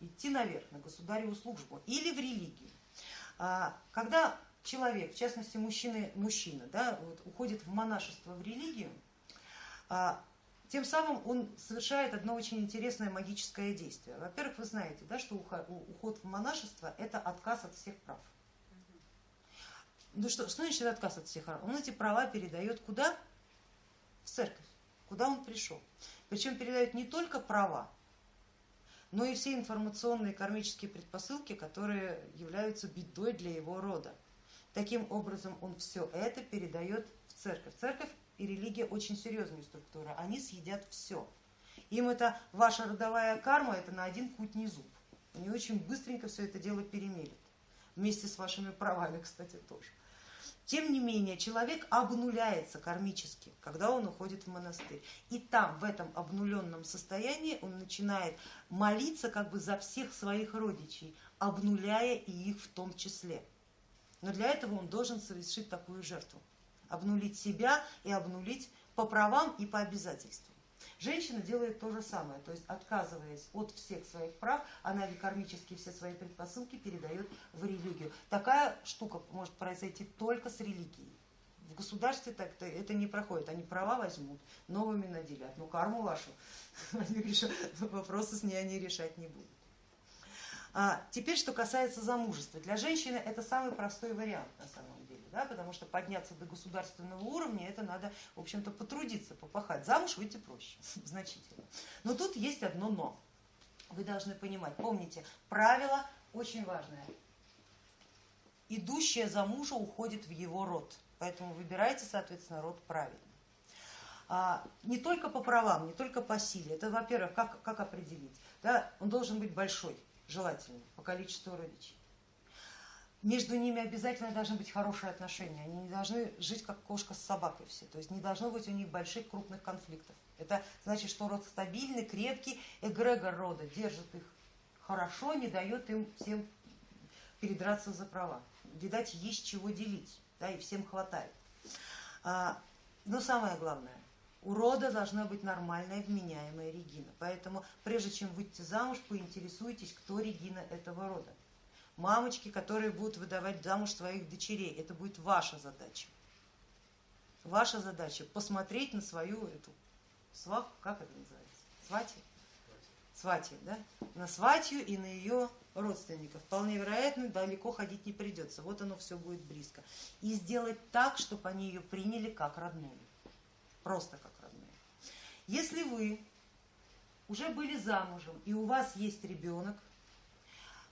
Идти наверх, на государеву службу или в религию. А, когда человек, в частности мужчина, мужчина да, вот, уходит в монашество, в религию, а, тем самым он совершает одно очень интересное магическое действие. Во-первых, вы знаете, да, что уход в монашество это отказ от всех прав. Ну что, что значит отказ от всех прав? Он эти права передает куда? В церковь, куда он пришел. Причем передает не только права, но и все информационные кармические предпосылки, которые являются бедой для его рода. Таким образом он все это передает в церковь. Церковь и религия очень серьезная структура, они съедят все. Им это ваша родовая карма, это на один путь не зуб. Они очень быстренько все это дело перемелят. Вместе с вашими правами, кстати, тоже. Тем не менее, человек обнуляется кармически, когда он уходит в монастырь. И там, в этом обнуленном состоянии, он начинает молиться как бы за всех своих родичей, обнуляя и их в том числе. Но для этого он должен совершить такую жертву обнулить себя и обнулить по правам и по обязательствам. Женщина делает то же самое, то есть отказываясь от всех своих прав, она кармически все свои предпосылки передает в религию. Такая штука может произойти только с религией. В государстве так -то это не проходит, они права возьмут, новыми наделят, но карму вашу вопросы с ней они решать не будут. А теперь, что касается замужества. Для женщины это самый простой вариант на самом да, потому что подняться до государственного уровня, это надо, в общем-то, потрудиться, попахать. Замуж выйти проще, значительно. Но тут есть одно но. Вы должны понимать, помните, правило очень важное. Идущая за мужа уходит в его род, поэтому выбирайте, соответственно, род правильный. А, не только по правам, не только по силе. Это, во-первых, как, как определить? Да, он должен быть большой, желательно, по количеству родичей. Между ними обязательно должны быть хорошие отношения, они не должны жить как кошка с собакой все, то есть не должно быть у них больших крупных конфликтов. Это значит, что род стабильный, крепкий, эгрегор рода держит их хорошо, не дает им всем передраться за права. Видать, есть чего делить, да, и всем хватает. А, но самое главное, у рода должна быть нормальная, вменяемая Регина. Поэтому прежде чем выйти замуж, поинтересуйтесь, кто Регина этого рода. Мамочки, которые будут выдавать замуж своих дочерей, это будет ваша задача. Ваша задача посмотреть на свою эту сваху, как это называется? Свати? Свати, да? На сватью и на ее родственников. Вполне вероятно, далеко ходить не придется. Вот оно все будет близко. И сделать так, чтобы они ее приняли как родную. Просто как родную. Если вы уже были замужем и у вас есть ребенок,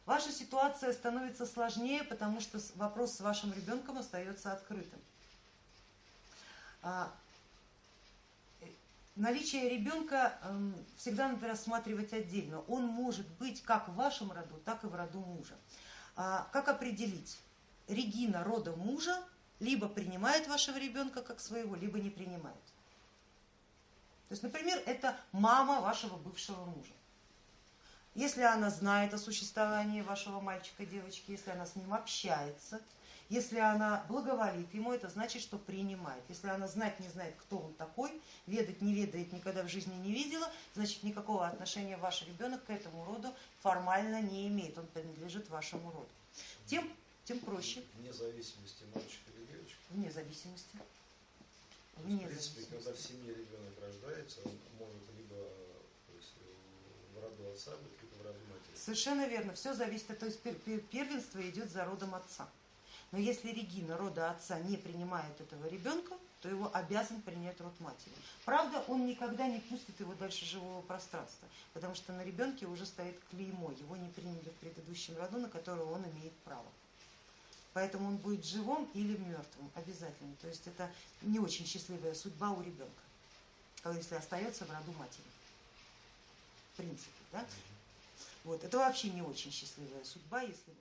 ваша ситуация становится сложнее, потому что вопрос с вашим ребенком остается открытым. А, э, наличие ребенка эм, всегда надо рассматривать отдельно. Он может быть как в вашем роду, так и в роду мужа. А, как определить? Регина рода мужа либо принимает вашего ребенка как своего, либо не принимает. То есть, например, это мама вашего бывшего мужа. Если она знает о существовании вашего мальчика, девочки, если она с ним общается, если она благоволит ему, это значит, что принимает. Если она знать не знает, кто он такой, ведать не ведает, никогда в жизни не видела, значит никакого отношения ваш ребенок к этому роду формально не имеет, он принадлежит вашему роду. Тем, тем проще. Вне зависимости мальчик или девочка? Вне зависимости. Вне в принципе, когда в семье ребенок рождается, он может либо в роду отца быть, либо в роду матери. Совершенно верно. Все зависит, то есть первенство идет за родом отца. Но если Регина рода отца не принимает этого ребенка, то его обязан принять род матери. Правда, он никогда не пустит его дальше живого пространства, потому что на ребенке уже стоит клеймо, его не приняли в предыдущем роду, на которого он имеет право. Поэтому он будет живым или мертвым обязательно. То есть это не очень счастливая судьба у ребенка, если остается в роду матери. В принципе, да? Вот. Это вообще не очень счастливая судьба, если